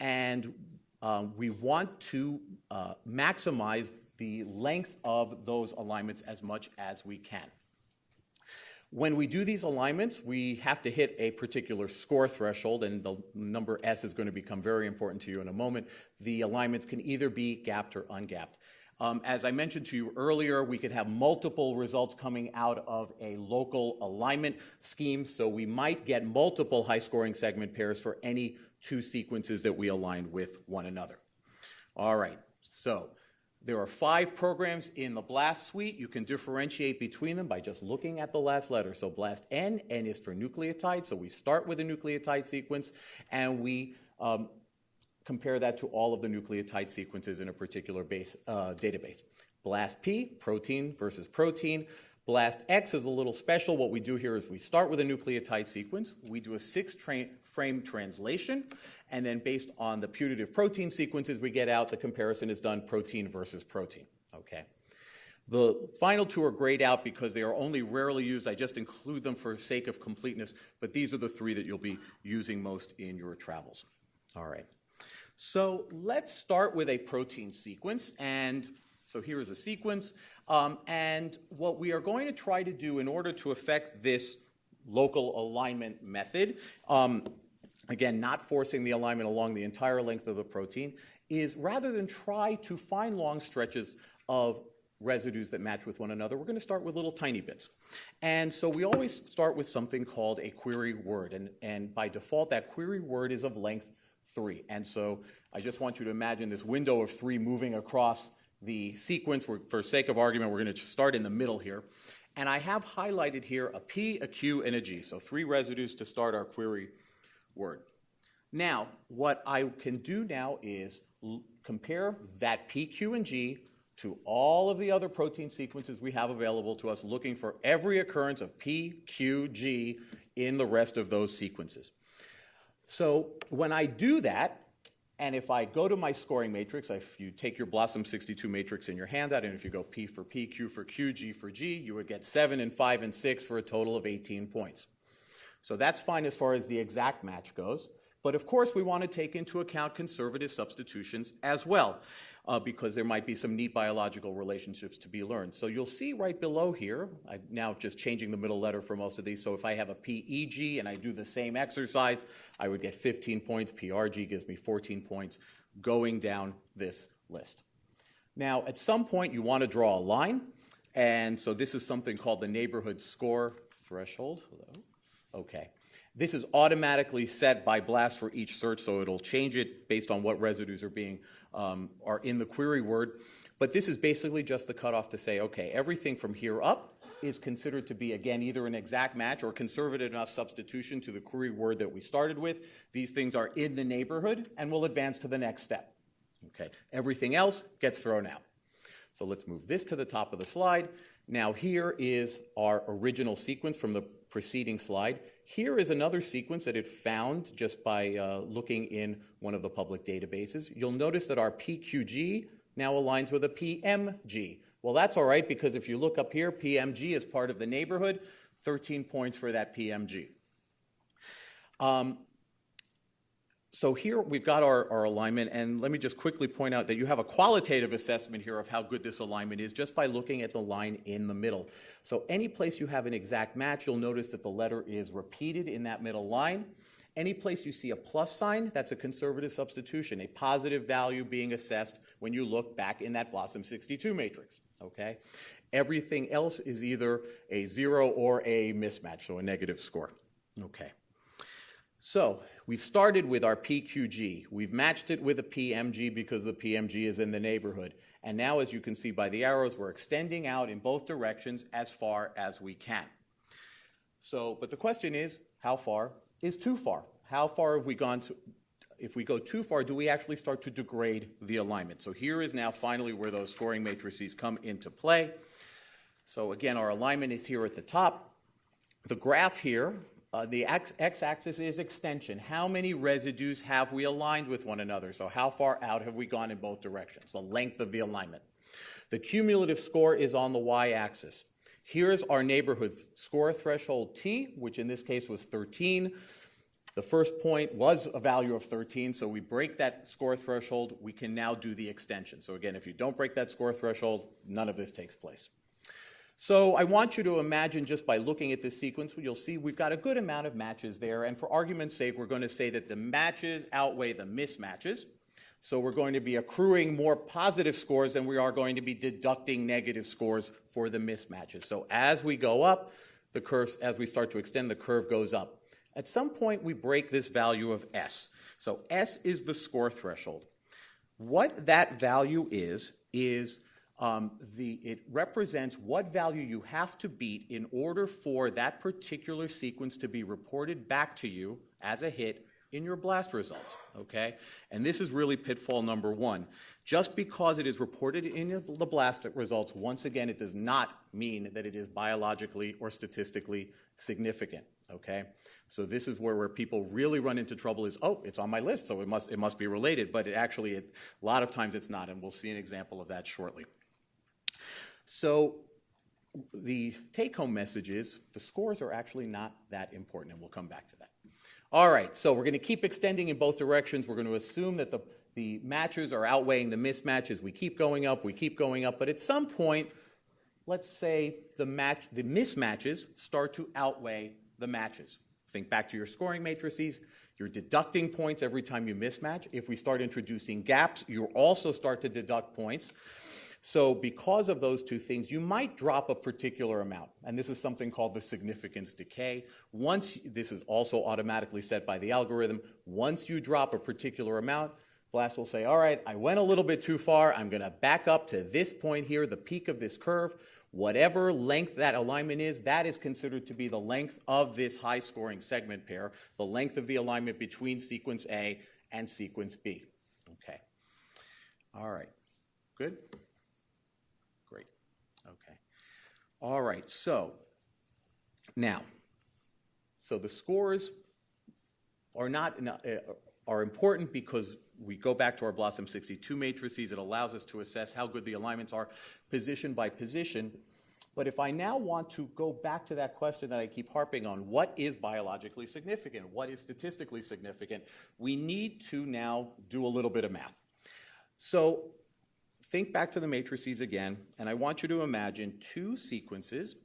And um, we want to uh, maximize the length of those alignments as much as we can. When we do these alignments, we have to hit a particular score threshold, and the number S is going to become very important to you in a moment. The alignments can either be gapped or ungapped. Um, as I mentioned to you earlier, we could have multiple results coming out of a local alignment scheme, so we might get multiple high scoring segment pairs for any two sequences that we align with one another. All right, so there are five programs in the BLAST suite. You can differentiate between them by just looking at the last letter. So BLAST N, N is for nucleotide. So we start with a nucleotide sequence and we um, compare that to all of the nucleotide sequences in a particular base, uh, database. BLAST P, protein versus protein. BLAST X is a little special. What we do here is we start with a nucleotide sequence. We do a six tra frame translation, and then based on the putative protein sequences we get out, the comparison is done protein versus protein. Okay. The final two are grayed out because they are only rarely used. I just include them for sake of completeness, but these are the three that you'll be using most in your travels. All right. So let's start with a protein sequence. And so here is a sequence. Um, and what we are going to try to do in order to affect this local alignment method um, again, not forcing the alignment along the entire length of the protein, is rather than try to find long stretches of residues that match with one another, we're going to start with little tiny bits. And so we always start with something called a query word. And, and by default, that query word is of length three. And so I just want you to imagine this window of three moving across the sequence. We're, for sake of argument, we're going to start in the middle here. And I have highlighted here a P, a Q, and a G. So three residues to start our query word. Now, what I can do now is compare that P, Q, and G to all of the other protein sequences we have available to us, looking for every occurrence of P, Q, G in the rest of those sequences. So when I do that, and if I go to my scoring matrix, if you take your BLOSUM62 matrix in your handout, and if you go P for P, Q for Q, G for G, you would get 7 and 5 and 6 for a total of 18 points. So that's fine as far as the exact match goes. But of course, we want to take into account conservative substitutions as well, uh, because there might be some neat biological relationships to be learned. So you'll see right below here, I'm now just changing the middle letter for most of these. So if I have a PEG and I do the same exercise, I would get 15 points. PRG gives me 14 points going down this list. Now, at some point, you want to draw a line. And so this is something called the neighborhood score threshold. Hello? Okay. This is automatically set by BLAST for each search, so it'll change it based on what residues are being um, are in the query word. But this is basically just the cutoff to say, okay, everything from here up is considered to be, again, either an exact match or conservative enough substitution to the query word that we started with. These things are in the neighborhood, and we'll advance to the next step. Okay, everything else gets thrown out. So let's move this to the top of the slide. Now here is our original sequence from the preceding slide. Here is another sequence that it found just by uh, looking in one of the public databases. You'll notice that our PQG now aligns with a PMG. Well, that's all right because if you look up here, PMG is part of the neighborhood, 13 points for that PMG. Um, so here we've got our, our, alignment, and let me just quickly point out that you have a qualitative assessment here of how good this alignment is just by looking at the line in the middle. So any place you have an exact match, you'll notice that the letter is repeated in that middle line. Any place you see a plus sign, that's a conservative substitution, a positive value being assessed when you look back in that BLOSUM 62 matrix, okay? Everything else is either a zero or a mismatch, so a negative score, okay? So we've started with our PQG. We've matched it with a PMG because the PMG is in the neighborhood. And now, as you can see by the arrows, we're extending out in both directions as far as we can. So, but the question is, how far is too far? How far have we gone to, if we go too far, do we actually start to degrade the alignment? So here is now finally where those scoring matrices come into play. So again, our alignment is here at the top. The graph here uh, the x-axis is extension. How many residues have we aligned with one another? So how far out have we gone in both directions? The length of the alignment. The cumulative score is on the y-axis. Here's our neighborhood score threshold t, which in this case was 13. The first point was a value of 13, so we break that score threshold. We can now do the extension. So again, if you don't break that score threshold, none of this takes place. So I want you to imagine just by looking at this sequence, you'll see we've got a good amount of matches there. And for argument's sake, we're going to say that the matches outweigh the mismatches. So we're going to be accruing more positive scores than we are going to be deducting negative scores for the mismatches. So as we go up, the curve, as we start to extend, the curve goes up. At some point, we break this value of S. So S is the score threshold. What that value is, is Um, it represents what value you have to beat in order for that particular sequence to be reported back to you as a hit in your blast results, okay? And this is really pitfall number one. Just because it is reported in the blast results, once again, it does not mean that it is biologically or statistically significant, okay? So this is where, where people really run into trouble is, oh, it's on my list, so it must, it must be related, but it actually, it, a lot of times it's not, and we'll see an example of that shortly. So the take-home message is the scores are actually not that important, and we'll come back to that. All right, so we're going to keep extending in both directions. We're going to assume that the, the matches are outweighing the mismatches. We keep going up, we keep going up, but at some point, let's say the, match, the mismatches start to outweigh the matches. Think back to your scoring matrices. You're deducting points every time you mismatch. If we start introducing gaps, you also start to deduct points. So because of those two things, you might drop a particular amount. And this is something called the significance decay. Once, this is also automatically set by the algorithm. Once you drop a particular amount, BLAST will say, all right, I went a little bit too far. I'm going to back up to this point here, the peak of this curve. Whatever length that alignment is, that is considered to be the length of this high scoring segment pair, the length of the alignment between sequence A and sequence B. Okay. All right. Good? All right, so now, so the scores are not uh, are important because we go back to our BLOSUM 62 matrices. It allows us to assess how good the alignments are position by position. But if I now want to go back to that question that I keep harping on, what is biologically significant? What is statistically significant? We need to now do a little bit of math. So think back to the matrices again, and I want you to imagine two sequences,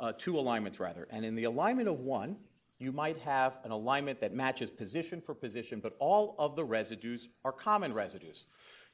uh, two alignments rather. And in the alignment of one, you might have an alignment that matches position for position, but all of the residues are common residues.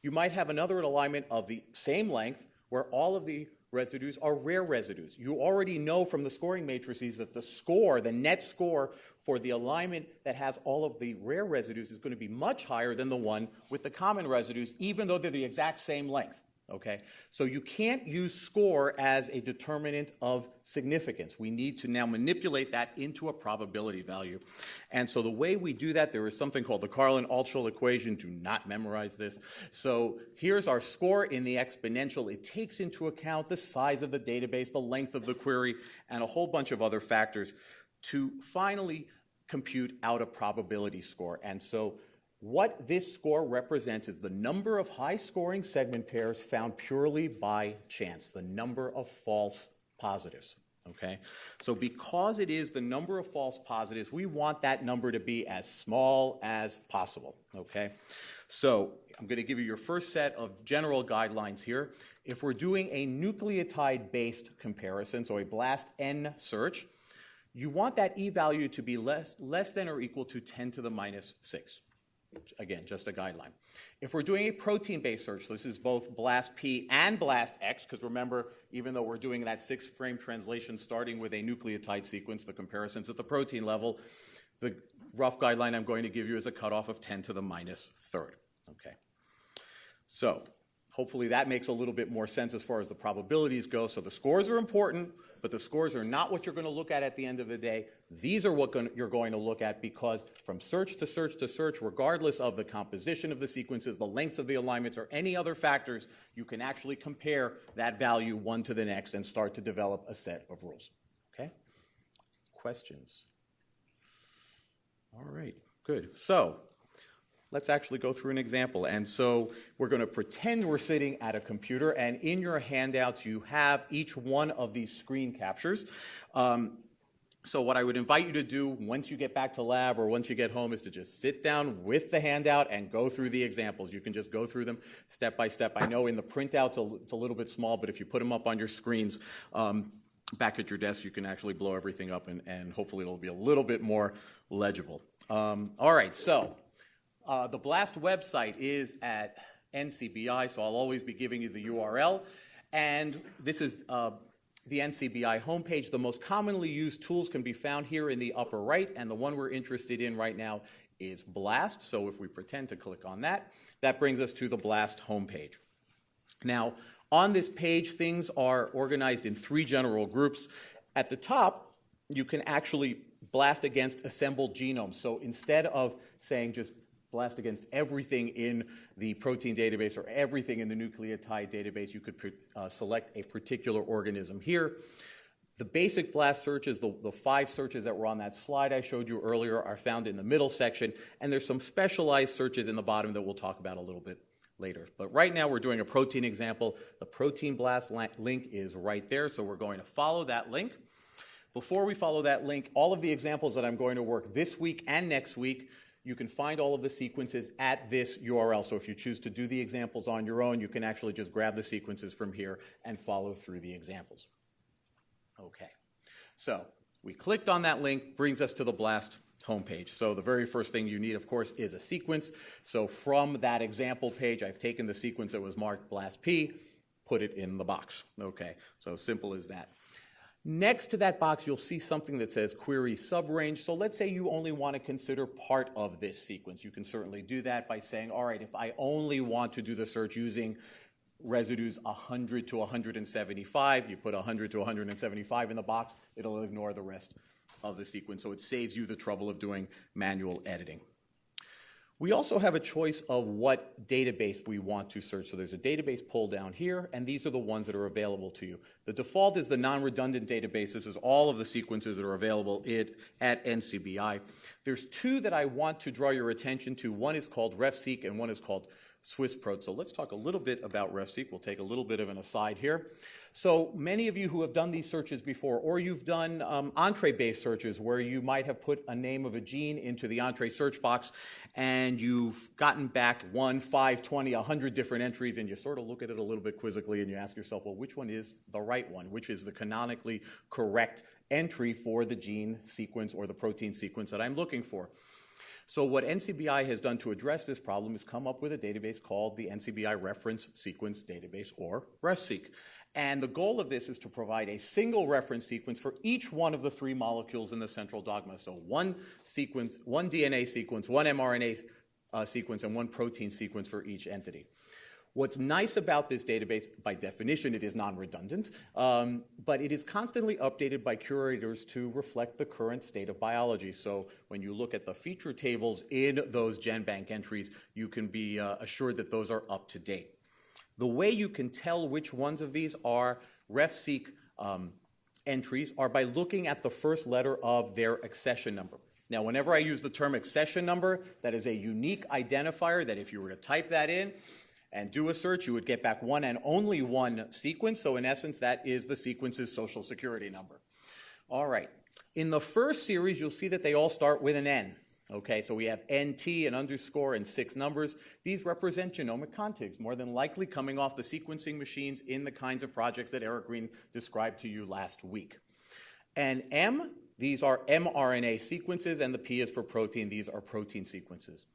You might have another alignment of the same length where all of the residues are rare residues. You already know from the scoring matrices that the score, the net score for the alignment that has all of the rare residues is going to be much higher than the one with the common residues, even though they're the exact same length. Okay? So you can't use score as a determinant of significance. We need to now manipulate that into a probability value. And so the way we do that, there is something called the Karlin-Altschul equation. Do not memorize this. So here's our score in the exponential. It takes into account the size of the database, the length of the query, and a whole bunch of other factors to finally compute out a probability score. And so what this score represents is the number of high scoring segment pairs found purely by chance, the number of false positives. Okay? So, because it is the number of false positives, we want that number to be as small as possible. Okay? So, I'm going to give you your first set of general guidelines here. If we're doing a nucleotide based comparison, so a BLAST N search, you want that e value to be less, less than or equal to 10 to the minus 6. Again, just a guideline. If we're doing a protein-based search, this is both BLAST-P and BLAST-X, because remember, even though we're doing that six-frame translation starting with a nucleotide sequence, the comparison's at the protein level, the rough guideline I'm going to give you is a cutoff of 10 to the minus third. Okay. So hopefully that makes a little bit more sense as far as the probabilities go. So the scores are important, but the scores are not what you're going to look at at the end of the day. These are what you're going to look at because from search to search to search, regardless of the composition of the sequences, the lengths of the alignments, or any other factors, you can actually compare that value one to the next and start to develop a set of rules. Okay? Questions? All right, good. So let's actually go through an example. And so we're going to pretend we're sitting at a computer, and in your handouts, you have each one of these screen captures. Um, so what I would invite you to do once you get back to lab or once you get home is to just sit down with the handout and go through the examples. You can just go through them step by step. I know in the printouts it's a little bit small, but if you put them up on your screens um, back at your desk, you can actually blow everything up and, and hopefully it'll be a little bit more legible. Um, all right, so uh, the BLAST website is at NCBI, so I'll always be giving you the URL. And this is uh, the NCBI homepage. The most commonly used tools can be found here in the upper right, and the one we're interested in right now is BLAST. So if we pretend to click on that, that brings us to the BLAST homepage. Now, on this page, things are organized in three general groups. At the top, you can actually blast against assembled genomes. So instead of saying just blast against everything in the protein database or everything in the nucleotide database. You could uh, select a particular organism here. The basic BLAST searches, the, the, five searches that were on that slide I showed you earlier, are found in the middle section, and there's some specialized searches in the bottom that we'll talk about a little bit later. But right now we're doing a protein example. The protein blast link is right there, so we're going to follow that link. Before we follow that link, all of the examples that I'm going to work this week and next week you can find all of the sequences at this URL. So if you choose to do the examples on your own, you can actually just grab the sequences from here and follow through the examples. Okay. So we clicked on that link, brings us to the BLAST homepage. So the very first thing you need, of course, is a sequence. So from that example page, I've taken the sequence that was marked BLAST-P, put it in the box. Okay, so simple as that. Next to that box, you'll see something that says query subrange. So let's say you only want to consider part of this sequence. You can certainly do that by saying, all right, if I only want to do the search using residues 100 to 175, you put 100 to 175 in the box, it'll ignore the rest of the sequence. So it saves you the trouble of doing manual editing. We also have a choice of what database we want to search. So there's a database pull down here, and these are the ones that are available to you. The default is the non-redundant database. This is all of the sequences that are available at NCBI. There's two that I want to draw your attention to. One is called RefSeq, and one is called SwissProt. So let's talk a little bit about RefSeq. We'll take a little bit of an aside here. So many of you who have done these searches before, or you've done um, Entrez-based searches where you might have put a name of a gene into the Entrez search box and you've gotten back one, five, 20, 100 different entries and you sort of look at it a little bit quizzically and you ask yourself, well, which one is the right one? Which is the canonically correct entry for the gene sequence or the protein sequence that I'm looking for? So what NCBI has done to address this problem is come up with a database called the NCBI Reference Sequence Database, or RefSeq. And the goal of this is to provide a single reference sequence for each one of the three molecules in the central dogma. So one sequence, one DNA sequence, one mRNA uh, sequence, and one protein sequence for each entity. What's nice about this database, by definition, it is non-redundant, um, but it is constantly updated by curators to reflect the current state of biology. So when you look at the feature tables in those GenBank entries, you can be uh, assured that those are up to date. The way you can tell which ones of these are RefSeq um, entries are by looking at the first letter of their accession number. Now, whenever I use the term accession number, that is a unique identifier that if you were to type that in and do a search, you would get back one and only one sequence. So in essence, that is the sequence's social security number. All right. In the first series, you'll see that they all start with an N. Okay, so we have NT, an underscore, and six numbers. These represent genomic contigs, more than likely coming off the sequencing machines in the kinds of projects that Eric Green described to you last week. And M, these are mRNA sequences, and the P is for protein. These are protein sequences.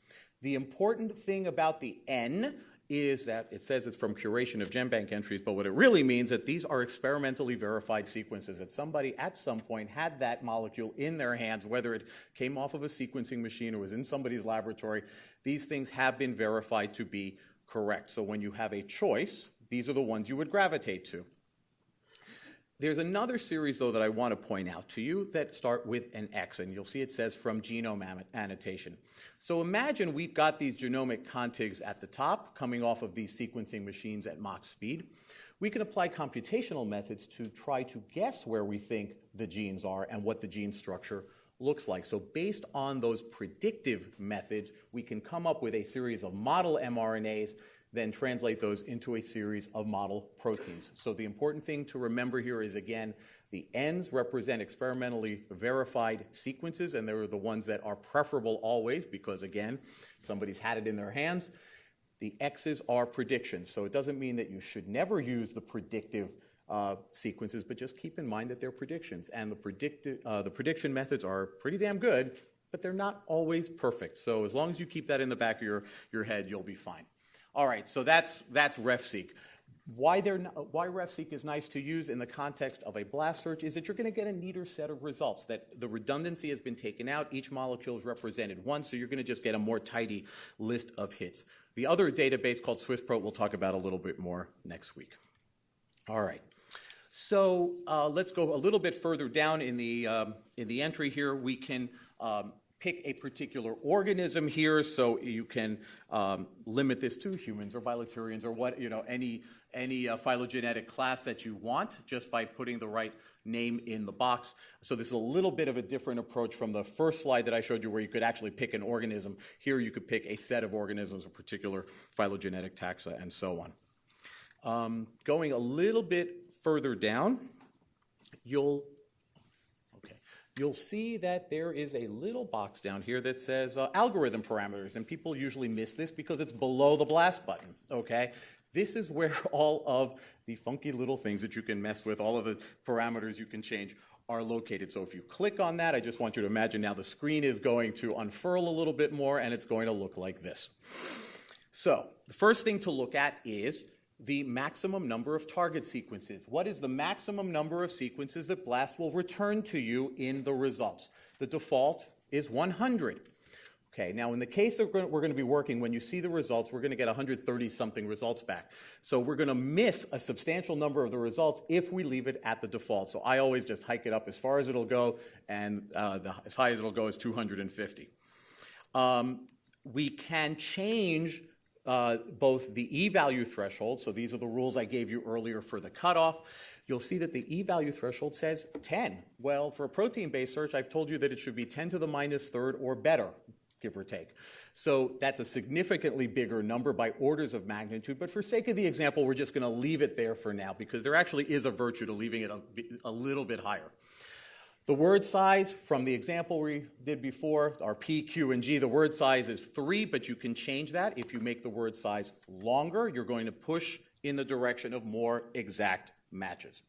The important thing about the N is that it says it's from curation of GenBank entries, but what it really means that these are experimentally verified sequences, that somebody at some point had that molecule in their hands, whether it came off of a sequencing machine or was in somebody's laboratory. These things have been verified to be correct. So when you have a choice, these are the ones you would gravitate to. There's another series, though, that I want to point out to you that start with an X, and you'll see it says from genome annotation. So imagine we've got these genomic contigs at the top coming off of these sequencing machines at Mach speed. We can apply computational methods to try to guess where we think the genes are and what the gene structure looks like. So based on those predictive methods, we can come up with a series of model mRNAs then translate those into a series of model proteins. So the important thing to remember here is, again, the N's represent experimentally verified sequences, and they're the ones that are preferable always because, again, somebody's had it in their hands. The X's are predictions. So it doesn't mean that you should never use the predictive uh, sequences, but just keep in mind that they're predictions. And the, predicti- uh, the prediction methods are pretty damn good, but they're not always perfect. So as long as you keep that in the back of your, your head, you'll be fine. All right, so that's, that's RefSeq. Why, why RefSeq is nice to use in the context of a blast search is that you're going to get a neater set of results, that the redundancy has been taken out, each molecule is represented once, so you're going to just get a more tidy list of hits. The other database called SwissProt we'll talk about a little bit more next week. All right. So uh, let's go a little bit further down in the, um, in the entry here. We can um, pick a particular organism here, so you can um, limit this to humans or bilaterians or what you know any any uh, phylogenetic class that you want just by putting the right name in the box. So this is a little bit of a different approach from the first slide that I showed you, where you could actually pick an organism. Here you could pick a set of organisms, a particular phylogenetic taxa, and so on. Um, going a little bit further down, you'll you'll see that there is a little box down here that says uh, algorithm parameters, and people usually miss this because it's below the blast button, okay? This is where all of the funky little things that you can mess with, all of the parameters you can change are located. So if you click on that, I just want you to imagine now the screen is going to unfurl a little bit more and it's going to look like this. So the first thing to look at is the maximum number of target sequences. What is the maximum number of sequences that BLAST will return to you in the results? The default is 100. Okay, now in the case that we're going to be working, when you see the results, we're going to get 130 something results back. So we're going to miss a substantial number of the results if we leave it at the default. So I always just hike it up as far as it'll go, and uh, the, as high as it'll go is 250. Um, we can change uh, both the e-value threshold, so these are the rules I gave you earlier for the cutoff, you'll see that the e-value threshold says 10. Well, for a protein-based search, I've told you that it should be 10 to the minus third or better. give or take. So that's a significantly bigger number by orders of magnitude. But for sake of the example, we're just going to leave it there for now because there actually is a virtue to leaving it a, a little bit higher. The word size from the example we did before, our P, Q, and G, the word size is three, but you can change that. If you make the word size longer, you're going to push in the direction of more exact matches.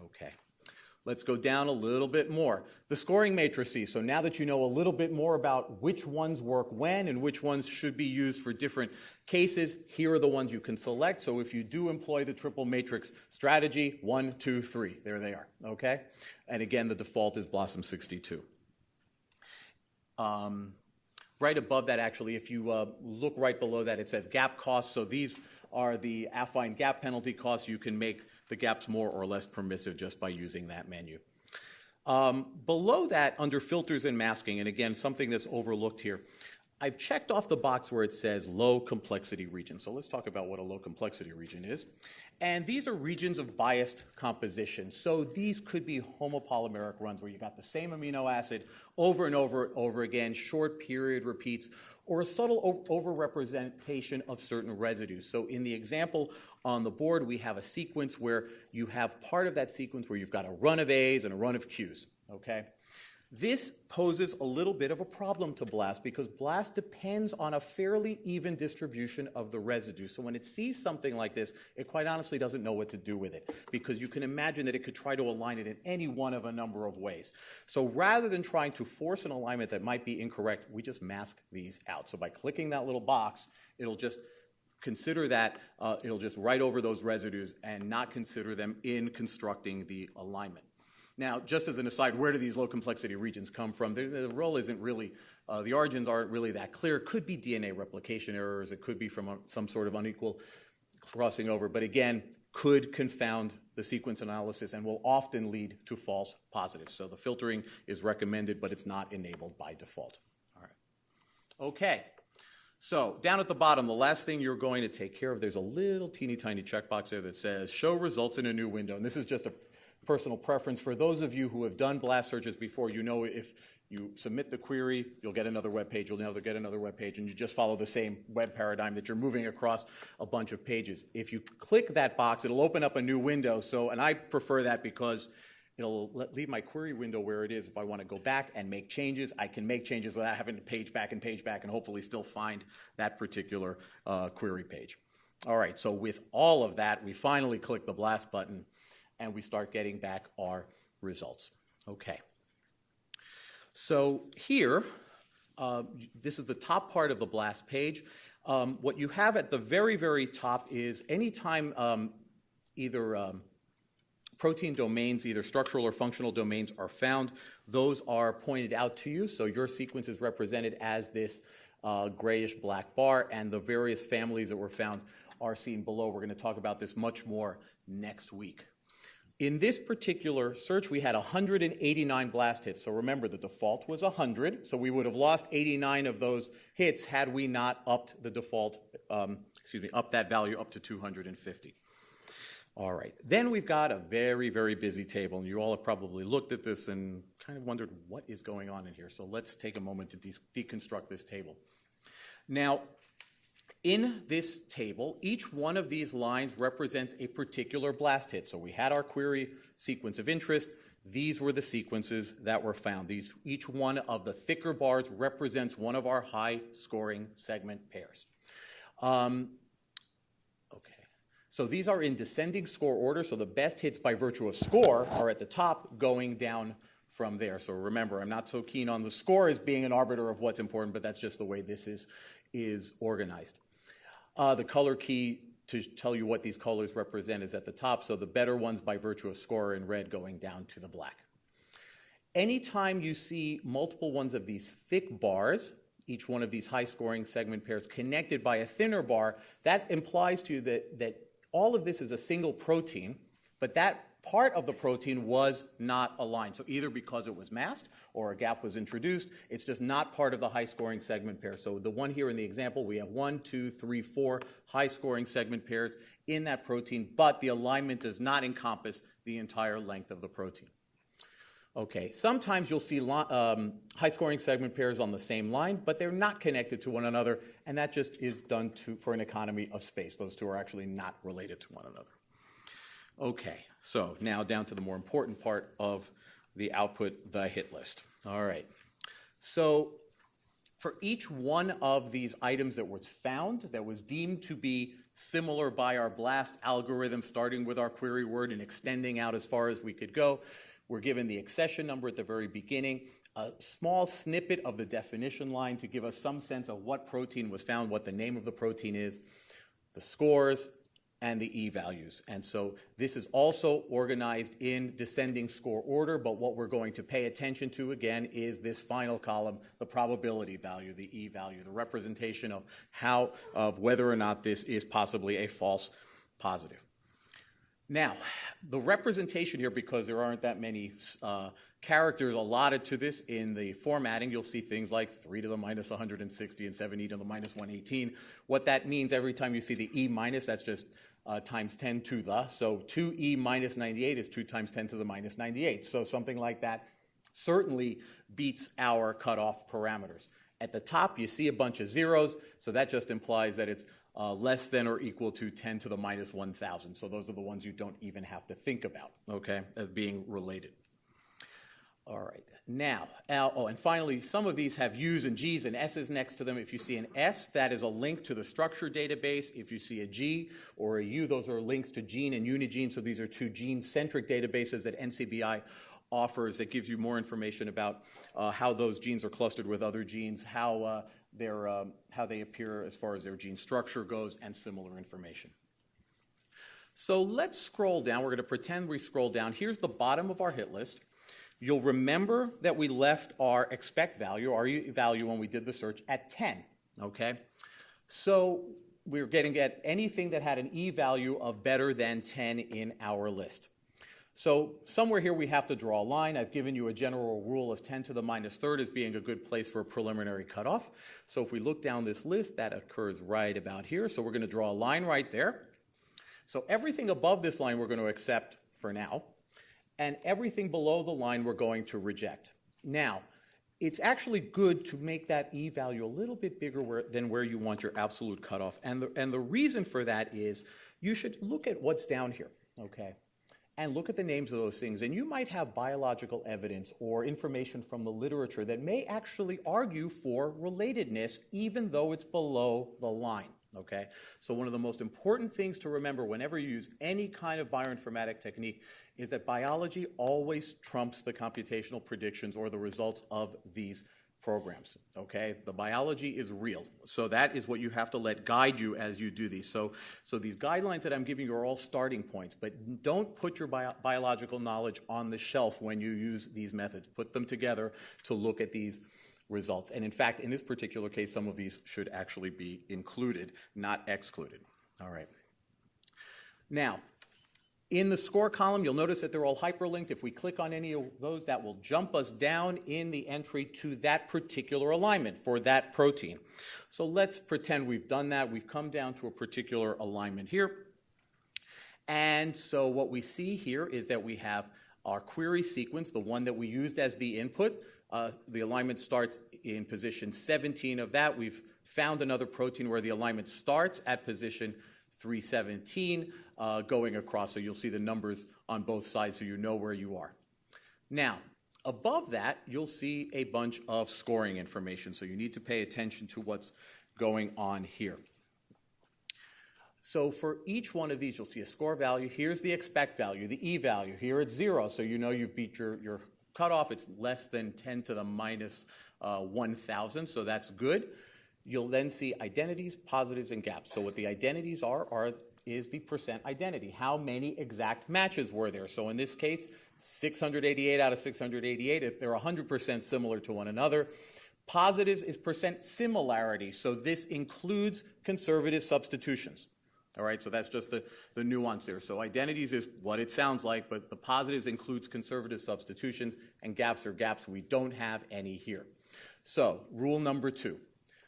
Okay. Let's go down a little bit more. The scoring matrices. So now that you know a little bit more about which ones work when and which ones should be used for different cases, here are the ones you can select. So if you do employ the triple matrix strategy, one, two, three, there they are. Okay? And again, the default is BLOSUM 62. Um, right above that, actually, if you uh, look right below that, it says gap costs. So these are the affine gap penalty costs you can make the gap's more or less permissive just by using that menu. Um, below that, under filters and masking, and again, something that's overlooked here, I've checked off the box where it says low complexity region. So let's talk about what a low complexity region is. And these are regions of biased composition. So these could be homopolymeric runs where you got the same amino acid over and over and over again, short period repeats, or a subtle overrepresentation of certain residues. So in the example on the board, we have a sequence where you have part of that sequence where you've got a run of A's and a run of Q's, okay? This poses a little bit of a problem to BLAST because BLAST depends on a fairly even distribution of the residue. So when it sees something like this, it quite honestly doesn't know what to do with it because you can imagine that it could try to align it in any one of a number of ways. So rather than trying to force an alignment that might be incorrect, we just mask these out. So by clicking that little box, it'll just consider that, uh, it'll just write over those residues and not consider them in constructing the alignment. Now, just as an aside, where do these low complexity regions come from? The, the role isn't really, uh, the origins aren't really that clear. It could be DNA replication errors. It could be from a, some sort of unequal crossing over. But again, could confound the sequence analysis and will often lead to false positives. So the filtering is recommended, but it's not enabled by default. All right. Okay. So down at the bottom, the last thing you're going to take care of, there's a little teeny tiny checkbox there that says show results in a new window. And this is just a personal preference. For those of you who have done blast searches before, you know if you submit the query, you'll get another web page, you'll never get another web page, and you just follow the same web paradigm that you're moving across a bunch of pages. If you click that box, it'll open up a new window. So, and I prefer that because it'll leave my query window where it is. If I want to go back and make changes, I can make changes without having to page back and page back and hopefully still find that particular uh, query page. All right, so with all of that, we finally click the blast button and we start getting back our results. Okay. So here, uh, this is the top part of the BLAST page. Um, what you have at the very, very top is anytime um, either um, protein domains, either structural or functional domains, are found, those are pointed out to you. So your sequence is represented as this uh, grayish black bar, and the various families that were found are seen below. We're going to talk about this much more next week. In this particular search, we had 189 blast hits. So remember, the default was 100. So we would have lost 89 of those hits had we not upped the default, um, excuse me, up that value up to 250. All right. Then we've got a very, very busy table. And you all have probably looked at this and kind of wondered what is going on in here. So let's take a moment to de- deconstruct this table. Now, in this table, each one of these lines represents a particular blast hit. So we had our query sequence of interest. These were the sequences that were found. These, each one of the thicker bars represents one of our high scoring segment pairs. Um, okay, so these are in descending score order. So the best hits by virtue of score are at the top, going down from there. So remember, I'm not so keen on the score as being an arbiter of what's important, but that's just the way this is, is organized. Uh, the color key to tell you what these colors represent is at the top, so the better ones by virtue of score in red going down to the black. Anytime you see multiple ones of these thick bars, each one of these high scoring segment pairs connected by a thinner bar, that implies to you that, that all of this is a single protein, but that part of the protein was not aligned. So either because it was masked or a gap was introduced, it's just not part of the high scoring segment pair. So the one here in the example, we have one, two, three, four high scoring segment pairs in that protein, but the alignment does not encompass the entire length of the protein. Okay, sometimes you'll see um, high scoring segment pairs on the same line, but they're not connected to one another, and that just is done to, for an economy of space. Those two are actually not related to one another. Okay, so now down to the more important part of the output, the hit list. All right, so for each one of these items that was found that was deemed to be similar by our BLAST algorithm, starting with our query word and extending out as far as we could go, we're given the accession number at the very beginning, a small snippet of the definition line to give us some sense of what protein was found, what the name of the protein is, the scores, and the E values. And so this is also organized in descending score order, but what we're going to pay attention to again is this final column, the probability value, the E value, the representation of how, of whether or not this is possibly a false positive. Now, the representation here, because there aren't that many uh, characters allotted to this in the formatting, you'll see things like 3 to the minus 160 and 7e to the minus 118. What that means every time you see the e minus, that's just uh, times 10 to the. So 2e minus 98 is 2 times 10 to the minus 98. So something like that certainly beats our cutoff parameters. At the top, you see a bunch of zeros, so that just implies that it's uh, less than or equal to 10 to the minus 1,000. So those are the ones you don't even have to think about, okay, as being related. All right. Now, oh, and finally, some of these have U's and G's and S's next to them. If you see an S, that is a link to the structure database. If you see a G or a U, those are links to gene and unigene. So these are two gene-centric databases that NCBI offers that gives you more information about uh, how those genes are clustered with other genes, how uh, their, um, how they appear as far as their gene structure goes, and similar information. So let's scroll down. We're going to pretend we scroll down. Here's the bottom of our hit list. You'll remember that we left our expect value, our value when we did the search, at 10. Okay? So we're getting at anything that had an e value of better than 10 in our list. So somewhere here we have to draw a line. I've given you a general rule of 10 to the minus third as being a good place for a preliminary cutoff. So if we look down this list, that occurs right about here. So we're going to draw a line right there. So everything above this line we're going to accept for now. And everything below the line we're going to reject. Now, it's actually good to make that E value a little bit bigger where, than where you want your absolute cutoff. And the, and the reason for that is you should look at what's down here, okay? and look at the names of those things, and you might have biological evidence or information from the literature that may actually argue for relatedness, even though it's below the line. Okay? So, one of the most important things to remember whenever you use any kind of bioinformatic technique is that biology always trumps the computational predictions or the results of these programs. Okay, the biology is real, so that is what you have to let guide you as you do these. So, so these guidelines that I'm giving you are all starting points, but don't put your bio- biological knowledge on the shelf when you use these methods. Put them together to look at these results. And in fact, in this particular case, some of these should actually be included, not excluded. All right. Now, in the score column, you'll notice that they're all hyperlinked. If we click on any of those, that will jump us down in the entry to that particular alignment for that protein. So let's pretend we've done that. We've come down to a particular alignment here. And so what we see here is that we have our query sequence, the one that we used as the input. Uh, the alignment starts in position 17 of that. We've found another protein where the alignment starts at position 317 uh, going across, so you'll see the numbers on both sides so you know where you are. Now, above that, you'll see a bunch of scoring information, so you need to pay attention to what's going on here. So for each one of these, you'll see a score value. Here's the expect value, the E value. Here it's zero, so you know you've beat your, your cutoff. It's less than 10 to the minus, uh, 1,000, so that's good. You'll then see identities, positives, and gaps. So what the identities are, are is the percent identity. How many exact matches were there? So in this case, 688 out of 688, they're 100% similar to one another. Positives is percent similarity. So this includes conservative substitutions. All right, so that's just the, the nuance there. So identities is what it sounds like, but the positives includes conservative substitutions, and gaps are gaps. We don't have any here. So rule number two.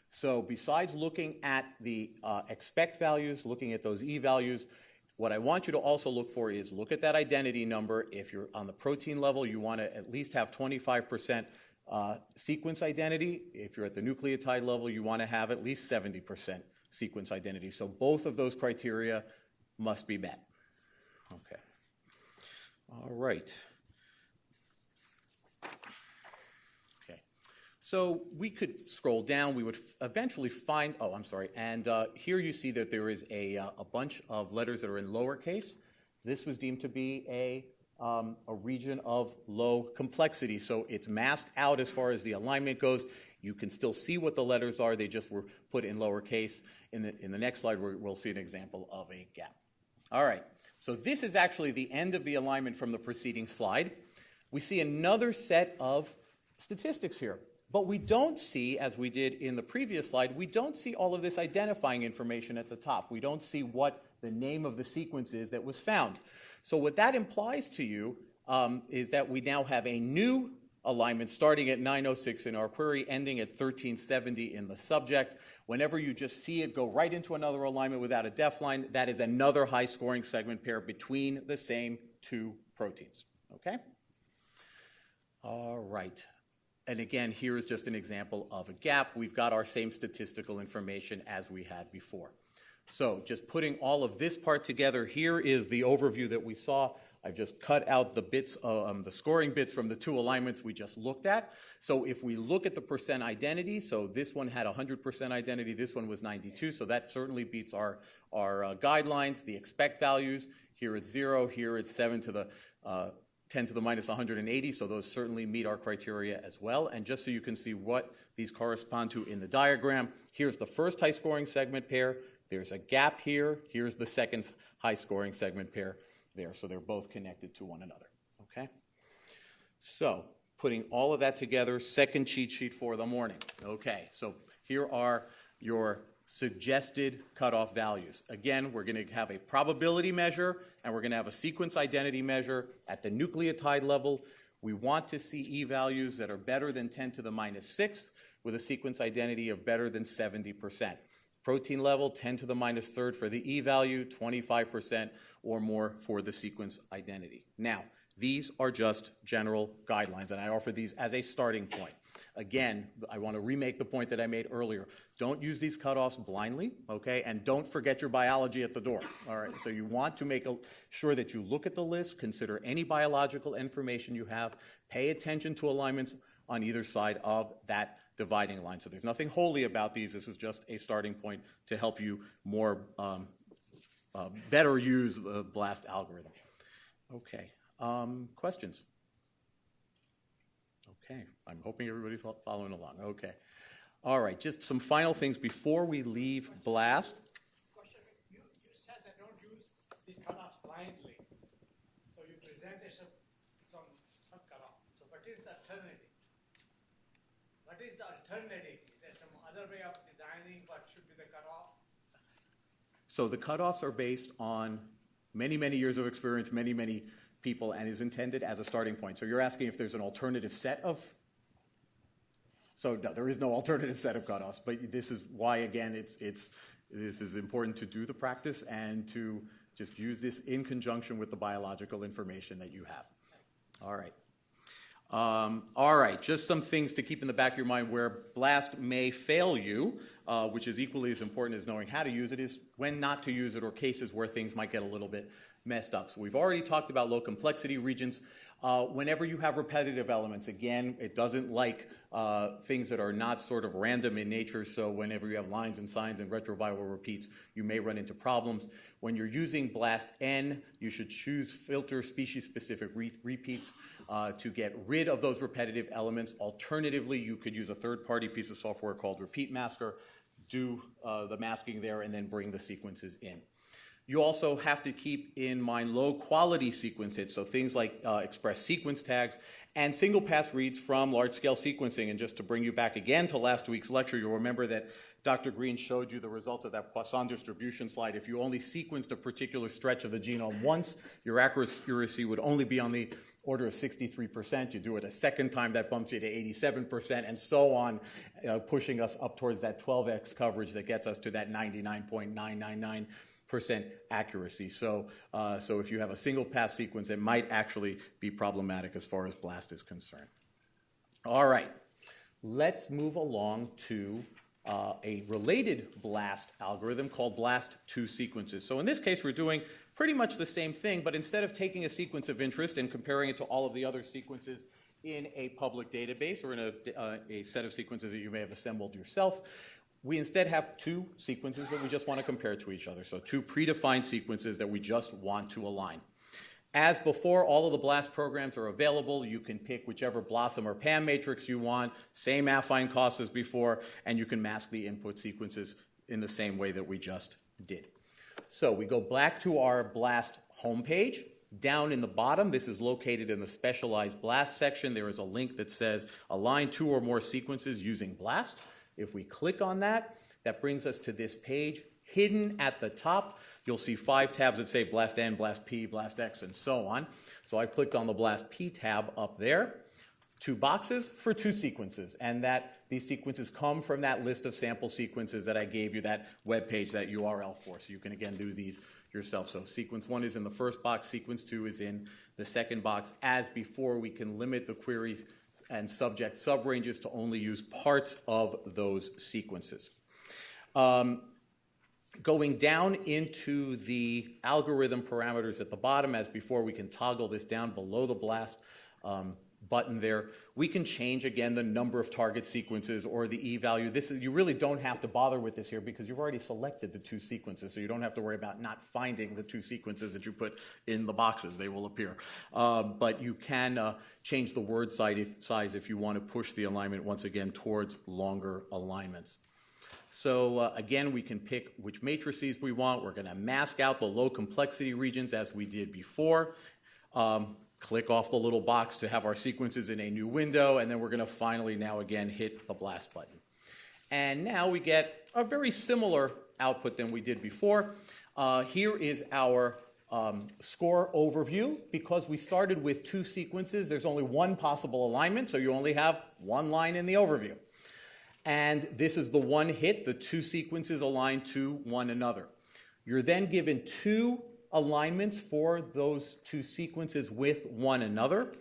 So besides looking at the uh, expect values, looking at those e values, What I want you to also look for is look at that identity number. If you're on the protein level, you want to at least have 25% uh, sequence identity. If you're at the nucleotide level, you want to have at least 70% sequence identity. So both of those criteria must be met. Okay. All right. Okay. So we could scroll down. We would eventually find, oh, I'm sorry. And uh, here you see that there is a, uh, a bunch of letters that are in lowercase. This was deemed to be a, um, a region of low complexity. So it's masked out as far as the alignment goes. You can still see what the letters are. They just were put in lowercase. In the, in the next slide, we'll see an example of a gap. All right. So this is actually the end of the alignment from the preceding slide. We see another set of statistics here. But we don't see, as we did in the previous slide, we don't see all of this identifying information at the top. We don't see what the name of the sequence is that was found. So what that implies to you um, is that we now have a new alignment starting at 906 in our query, ending at 1370 in the subject. Whenever you just see it go right into another alignment without a def line, that is another high scoring segment pair between the same two proteins. Okay? All right. And again, here is just an example of a gap. We've got our same statistical information as we had before. So just putting all of this part together, here is the overview that we saw. I've just cut out the bits, uh, um, the scoring bits from the two alignments we just looked at. So if we look at the percent identity, so this one had 100% identity, this one was 92, so that certainly beats our, our uh, guidelines. The expect values, here it's zero, here it's seven to the uh, 10 to the minus 180, so those certainly meet our criteria as well. And just so you can see what these correspond to in the diagram, here's the first high scoring segment pair. There's a gap here. Here's the second high scoring segment pair there. So they're both connected to one another. Okay? So, putting all of that together, second cheat sheet for the morning. Okay, so here are your suggested cutoff values. Again, we're going to have a probability measure and we're going to have a sequence identity measure at the nucleotide level. We want to see E values that are better than 10 to the minus 6 with a sequence identity of better than 70%. Protein level, 10 to the minus third for the E value, 25% or more for the sequence identity. Now, these are just general guidelines, and I offer these as a starting point. Again, I want to remake the point that I made earlier. Don't use these cutoffs blindly, okay? And don't forget your biology at the door, all right? So you want to make sure that you look at the list, consider any biological information you have, pay attention to alignments on either side of that dividing line. So there's nothing holy about these. This is just a starting point to help you more um, uh, better use the BLAST algorithm. Okay. Um, questions? Okay. I'm hoping everybody's following along. Okay. All right. Just some final things before we leave BLAST. You, you said that don't use these cutoffs blindly. So you presented some, some, some cutoff. So what is the alternative? What is there some other way of designing what should be the cutoff? So the cutoffs are based on many, many years of experience, many, many people, and is intended as a starting point. So you're asking if there's an alternative set of. So no, there is no alternative set of cutoffs, but this is why, again, it's, it's, this is important to do the practice and to just use this in conjunction with the biological information that you have. All right. Um, all right, just some things to keep in the back of your mind where BLAST may fail you, uh, which is equally as important as knowing how to use it, is when not to use it or cases where things might get a little bit messed up. So we've already talked about low complexity regions. Uh, whenever you have repetitive elements, again, it doesn't like uh, things that are not sort of random in nature. So whenever you have LINEs and SINEs and retroviral repeats, you may run into problems. When you're using BLAST N, you should choose filter species-specific re repeats uh, to get rid of those repetitive elements. Alternatively, you could use a third-party piece of software called Repeat Masker, do uh, the masking there, and then bring the sequences in. You also have to keep in mind low quality sequence hits, so things like uh, express sequence tags and single pass reads from large scale sequencing. And just to bring you back again to last week's lecture, you'll remember that Dr. Green showed you the result of that Poisson distribution slide. If you only sequenced a particular stretch of the genome once, your accuracy would only be on the order of 63%. You do it a second time, that bumps you to 87%, and so on, uh, pushing us up towards that 12x coverage that gets us to that 99.999 accuracy. So, uh, so if you have a single pass sequence, it might actually be problematic as far as BLAST is concerned. All right, let's move along to uh, a related BLAST algorithm called BLAST2 sequences. So in this case, we're doing pretty much the same thing, but instead of taking a sequence of interest and comparing it to all of the other sequences in a public database or in a, uh, a set of sequences that you may have assembled yourself, we instead have two sequences that we just want to compare to each other. So two predefined sequences that we just want to align. As before, all of the BLAST programs are available. You can pick whichever BLOSUM or PAM matrix you want, same affine cost as before, and you can mask the input sequences in the same way that we just did. So we go back to our BLAST homepage. Down in the bottom, this is located in the specialized BLAST section. There is a link that says align two or more sequences using BLAST. If we click on that, that brings us to this page. Hidden at the top, you'll see five tabs that say Blast N, Blast P, Blast X, and so on. So I clicked on the Blast P tab up there. Two boxes for two sequences, and that these sequences come from that list of sample sequences that I gave you, that web page, that URL for. So you can again do these yourself. So sequence one is in the first box, sequence two is in the second box. As before, we can limit the queries and subject subranges to only use parts of those sequences. Um, going down into the algorithm parameters at the bottom, as before, we can toggle this down below the blast um, button there. We can change again the number of target sequences or the e value. This is you really don't have to bother with this here because you've already selected the two sequences, so you don't have to worry about not finding the two sequences that you put in the boxes. They will appear. Uh, but you can uh, change the word size if, size if you want to push the alignment once again towards longer alignments. So uh, again, we can pick which matrices we want. We're going to mask out the low complexity regions as we did before. Um, click off the little box to have our sequences in a new window, and then we're going to finally now again hit the blast button. And now we get a very similar output than we did before. Uh, here is our um, score overview. Because we started with two sequences, there's only one possible alignment, so you only have one line in the overview. And this is the one hit, the two sequences align to one another. You're then given two alignments for those two sequences with one another.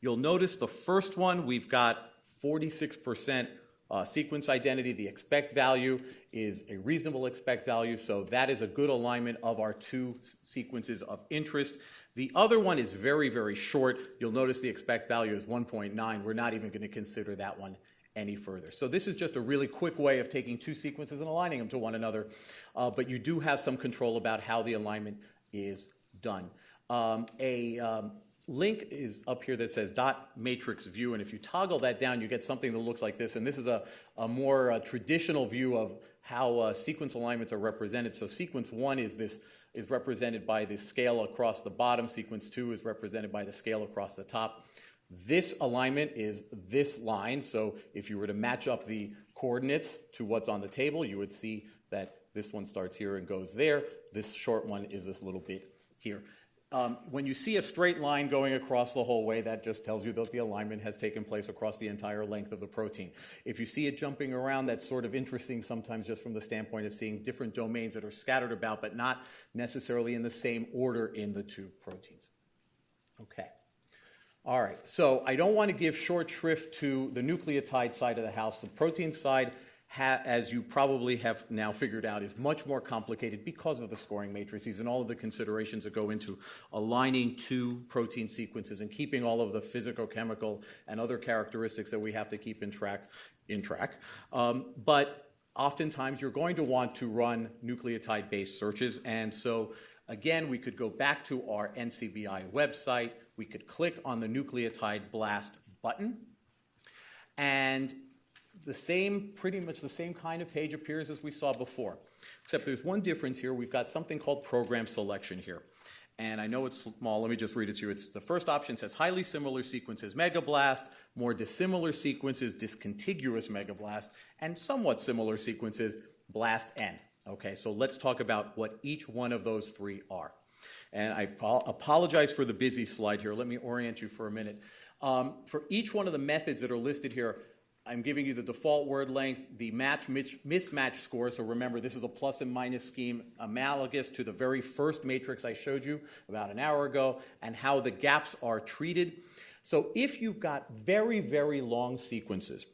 You'll notice the first one, we've got 46% uh, sequence identity. The expect value is a reasonable expect value, so that is a good alignment of our two sequences of interest. The other one is very, very short. You'll notice the expect value is 1.9. We're not even going to consider that one any further. So this is just a really quick way of taking two sequences and aligning them to one another, uh, but you do have some control about how the alignment is done. Um, a um, link is up here that says dot matrix view, and if you toggle that down, you get something that looks like this, and this is a, a more uh, traditional view of how uh, sequence alignments are represented. So sequence one is this is represented by the scale across the bottom. Sequence two is represented by the scale across the top. This alignment is this line, so if you were to match up the coordinates to what's on the table, you would see that this one starts here and goes there. This short one is this little bit here. Um, when you see a straight line going across the whole way, that just tells you that the alignment has taken place across the entire length of the protein. If you see it jumping around, that's sort of interesting sometimes just from the standpoint of seeing different domains that are scattered about, but not necessarily in the same order in the two proteins. Okay. All right, so I don't want to give short shrift to the nucleotide side of the house. The protein side, as you probably have now figured out, is much more complicated because of the scoring matrices and all of the considerations that go into aligning two protein sequences and keeping all of the physicochemical and other characteristics that we have to keep in track. In track, um, but oftentimes you're going to want to run nucleotide-based searches, and so again, we could go back to our NCBI website. We could click on the nucleotide blast button, and the same, pretty much the same kind of page appears as we saw before. Except there's one difference here. We've got something called program selection here. And I know it's small. Let me just read it to you. It's the first option says highly similar sequences megablast, more dissimilar sequences discontiguous megablast, and somewhat similar sequences blast n. Okay, so let's talk about what each one of those three are. And I apologize for the busy slide here. Let me orient you for a minute. Um, for each one of the methods that are listed here, I'm giving you the default word length, the match mismatch score. So remember, this is a plus and minus scheme analogous to the very first matrix I showed you about an hour ago and how the gaps are treated. So if you've got very, very long sequences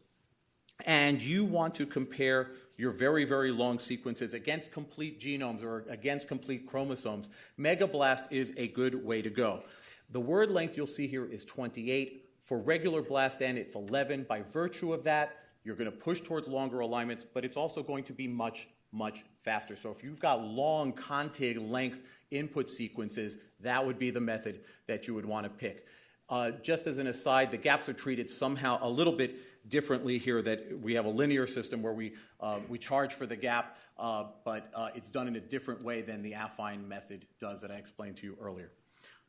and you want to compare your very, very long sequences against complete genomes or against complete chromosomes, Megablast is a good way to go. The word length you'll see here is 28. For regular BLASTN, it's 11. By virtue of that, you're going to push towards longer alignments, but it's also going to be much, much faster. So if you've got long contig length input sequences, that would be the method that you would want to pick. Uh, just as an aside, the gaps are treated somehow a little bit differently here that we have a linear system where we, uh, we charge for the gap, uh, but uh, it's done in a different way than the affine method does that I explained to you earlier.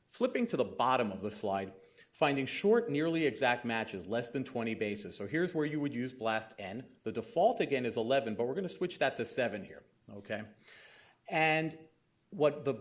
Flipping to the bottom of the slide, finding short, nearly exact matches, less than 20 bases. So here's where you would use BLAST N. The default, again, is 11, but we're going to switch that to 7 here, okay? And what the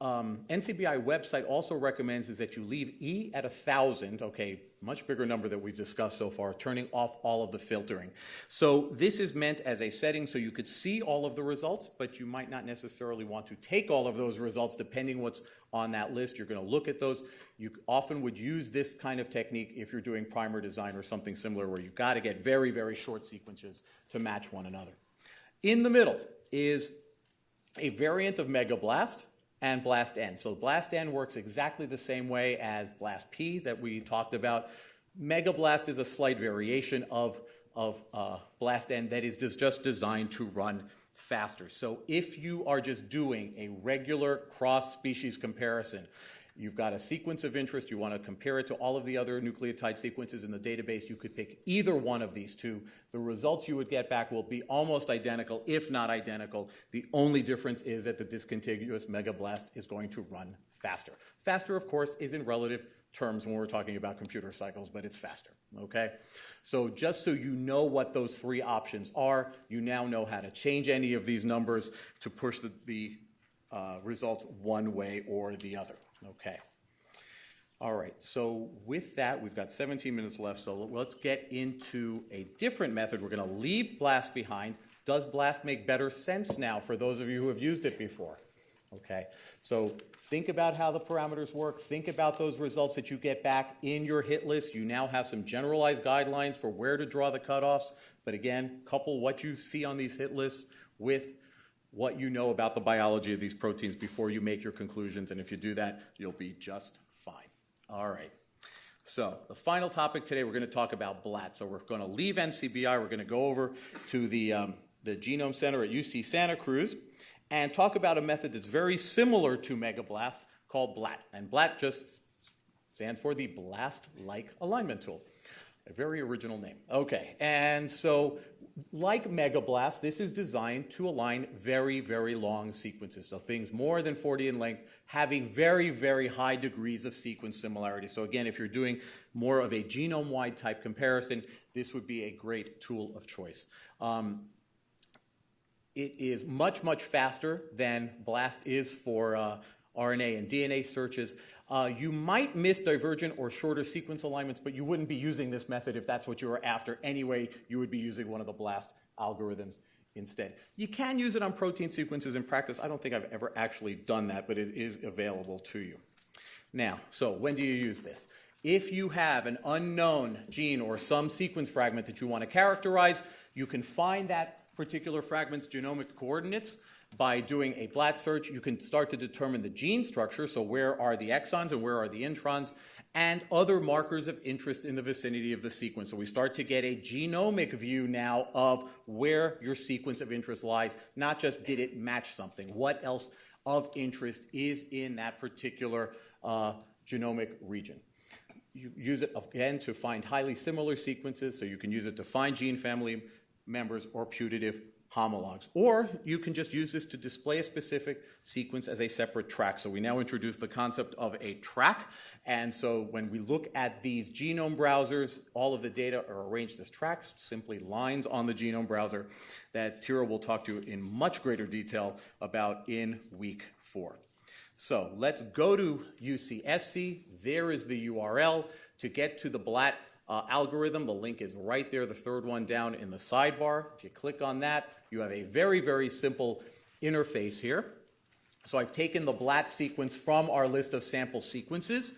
um, NCBI website also recommends is that you leave E at 1,000, okay, much bigger number that we've discussed so far, turning off all of the filtering. So this is meant as a setting so you could see all of the results, but you might not necessarily want to take all of those results depending what's on that list. You're going to look at those. You often would use this kind of technique if you're doing primer design or something similar where you've got to get very, very short sequences to match one another. In the middle is a variant of Megablast and Blast N. So Blast N works exactly the same way as Blast P that we talked about. Megablast is a slight variation of, of uh, Blast N that is just designed to run faster. So if you are just doing a regular cross-species comparison, You've got a sequence of interest. You want to compare it to all of the other nucleotide sequences in the database. You could pick either one of these two. The results you would get back will be almost identical, if not identical. The only difference is that the discontiguous megablast is going to run faster. Faster, of course, is in relative terms when we're talking about computer cycles, but it's faster, okay? So just so you know what those three options are, you now know how to change any of these numbers to push the, the uh, results one way or the other. Okay. All right, so with that, we've got 17 minutes left, so let's get into a different method. We're going to leave BLAST behind. Does BLAST make better sense now for those of you who have used it before? Okay, so think about how the parameters work. Think about those results that you get back in your hit list. You now have some generalized guidelines for where to draw the cutoffs. But again, couple what you see on these hit lists with what you know about the biology of these proteins before you make your conclusions. And if you do that, you'll be just fine. All right. So the final topic today, we're going to talk about BLAT. So we're going to leave NCBI. We're going to go over to the, um, the Genome Center at UC Santa Cruz and talk about a method that's very similar to Megablast called BLAT. And BLAT just stands for the Blast-like alignment tool. A very original name. Okay, and so like Megablast, this is designed to align very, very long sequences. So things more than 40 in length, having very, very high degrees of sequence similarity. So again, if you're doing more of a genome-wide type comparison, this would be a great tool of choice. Um, it is much, much faster than BLAST is for uh, RNA and DNA searches. Uh, you might miss divergent or shorter sequence alignments, but you wouldn't be using this method if that's what you were after anyway. You would be using one of the BLAST algorithms instead. You can use it on protein sequences in practice. I don't think I've ever actually done that, but it is available to you. Now, so when do you use this? If you have an unknown gene or some sequence fragment that you want to characterize, you can find that particular fragment's genomic coordinates by doing a BLAT search, you can start to determine the gene structure, so where are the exons and where are the introns, and other markers of interest in the vicinity of the sequence. So we start to get a genomic view now of where your sequence of interest lies, not just did it match something. What else of interest is in that particular uh, genomic region? You use it again to find highly similar sequences, so you can use it to find gene family members or putative homologs. Or you can just use this to display a specific sequence as a separate track. So we now introduce the concept of a track. And so when we look at these genome browsers, all of the data are arranged as tracks, simply lines on the genome browser that Tyra will talk to you in much greater detail about in week four. So let's go to UCSC. There is the URL to get to the BLAT uh, algorithm. The link is right there, the third one down in the sidebar. If you click on that, you have a very, very simple interface here. So I've taken the BLAT sequence from our list of sample sequences,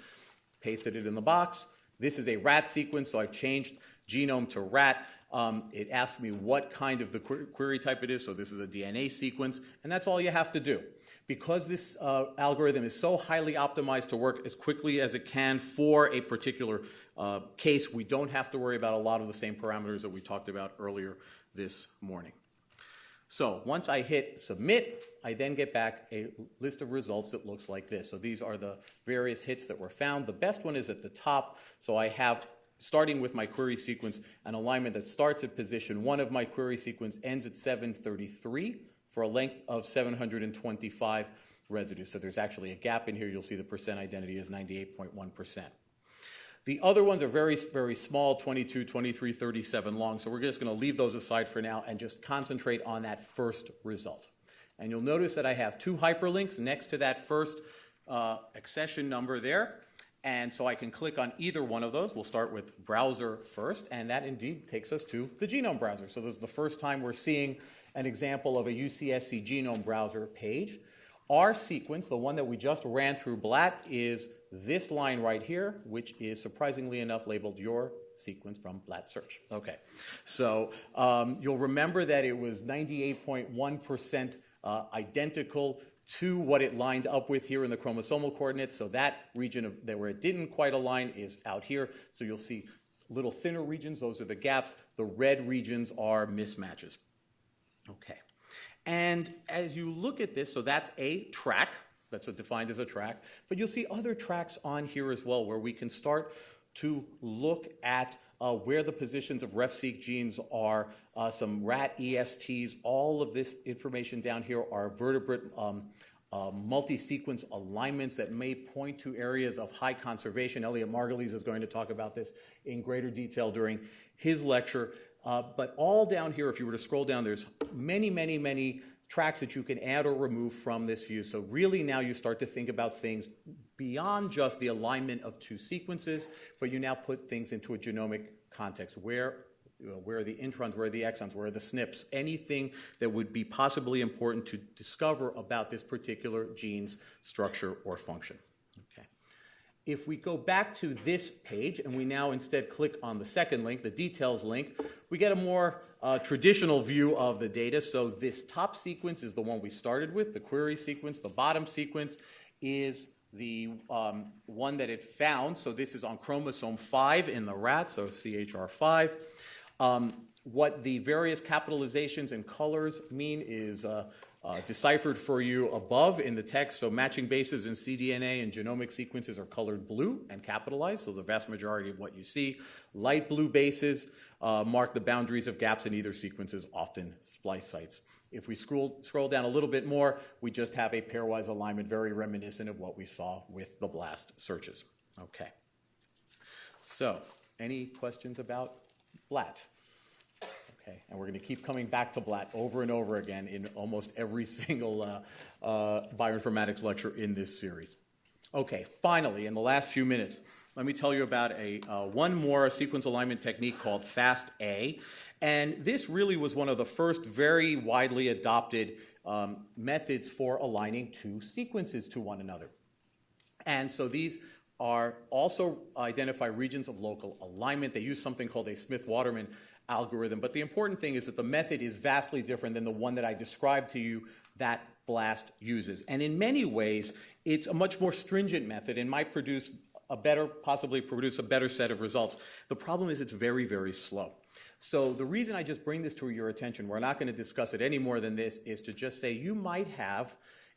pasted it in the box. This is a rat sequence, so I've changed genome to rat. Um, it asks me what kind of the query type it is, so this is a DNA sequence, and that's all you have to do. Because this uh, algorithm is so highly optimized to work as quickly as it can for a particular uh, case, we don't have to worry about a lot of the same parameters that we talked about earlier this morning. So once I hit submit, I then get back a list of results that looks like this. So these are the various hits that were found. The best one is at the top. So I have starting with my query sequence, an alignment that starts at position one of my query sequence, ends at 733 for a length of 725 residues. So there's actually a gap in here. You'll see the percent identity is 98.1%. The other ones are very, very small, 22, 23, 37 long. So we're just going to leave those aside for now and just concentrate on that first result. And you'll notice that I have two hyperlinks next to that first uh, accession number there. And so I can click on either one of those. We'll start with browser first, and that indeed takes us to the genome browser. So this is the first time we're seeing an example of a UCSC genome browser page. Our sequence, the one that we just ran through BLAT, is this line right here, which is surprisingly enough labeled your sequence from BLAT search. Okay, so um, you'll remember that it was 98.1% uh, identical to what it lined up with here in the chromosomal coordinates. So that region of, that where it didn't quite align is out here. So you'll see little thinner regions, those are the gaps. The red regions are mismatches. Okay. And as you look at this, so that's a track, that's defined as a track, but you'll see other tracks on here as well where we can start to look at uh, where the positions of RefSeq genes are, uh, some rat ESTs, all of this information down here are vertebrate um, uh, multi-sequence alignments that may point to areas of high conservation. Elliott Margulies is going to talk about this in greater detail during his lecture. Uh, but all down here, if you were to scroll down, there's many, many, many tracks that you can add or remove from this view. So really now you start to think about things beyond just the alignment of two sequences, but you now put things into a genomic context. Where, where are the introns, where are the exons, where are the SNPs, anything that would be possibly important to discover about this particular gene's structure or function. Okay. If we go back to this page and we now instead click on the second link, the details link, we get a more uh, traditional view of the data. So this top sequence is the one we started with, the query sequence. The bottom sequence is the um, one that it found. So this is on chromosome 5 in the rat, so CHR5. Um, what the various capitalizations and colors mean is uh, uh, deciphered for you above in the text. So matching bases in cDNA and genomic sequences are colored blue and capitalized, so the vast majority of what you see. Light blue bases uh, mark the boundaries of gaps in either sequences, often splice sites. If we scroll, scroll down a little bit more, we just have a pairwise alignment, very reminiscent of what we saw with the BLAST searches. Okay. So, any questions about BLAT? Okay, and we're going to keep coming back to BLAT over and over again in almost every single uh, uh, bioinformatics lecture in this series. Okay, finally, in the last few minutes, let me tell you about a uh, one more sequence alignment technique called FASTA. And this really was one of the first very widely adopted um, methods for aligning two sequences to one another. And so these are also identify regions of local alignment. They use something called a Smith-Waterman algorithm. But the important thing is that the method is vastly different than the one that I described to you that BLAST uses. And in many ways, it's a much more stringent method and might produce a better, possibly produce a better set of results. The problem is it's very, very slow. So the reason I just bring this to your attention, we're not going to discuss it any more than this, is to just say you might have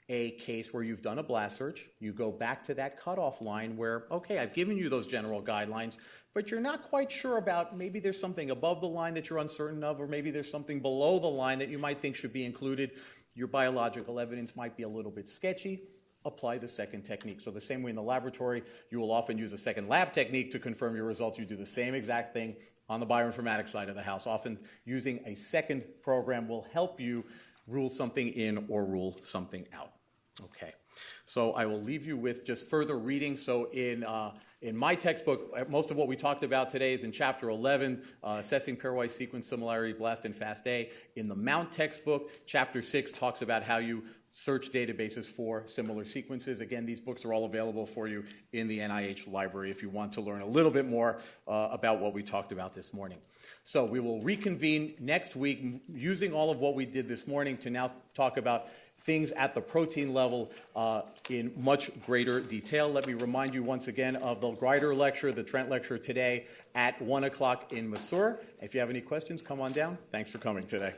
a case where you've done a blast search, you go back to that cutoff line where, okay, I've given you those general guidelines, but you're not quite sure about maybe there's something above the line that you're uncertain of, or maybe there's something below the line that you might think should be included. Your biological evidence might be a little bit sketchy. Apply the second technique. So, the same way in the laboratory, you will often use a second lab technique to confirm your results. You do the same exact thing on the bioinformatics side of the house. Often, using a second program will help you rule something in or rule something out. Okay. So I will leave you with just further reading. So in uh, in my textbook, most of what we talked about today is in chapter 11, uh, assessing pairwise sequence similarity, BLAST and FASTA. In the Mount textbook, chapter 6 talks about how you search databases for similar sequences. Again, these books are all available for you in the NIH library if you want to learn a little bit more uh, about what we talked about this morning. So we will reconvene next week using all of what we did this morning to now talk about things at the protein level uh, in much greater detail. Let me remind you once again of the Grider lecture, the Trent lecture today at 1 o'clock in Masur. If you have any questions, come on down. Thanks for coming today.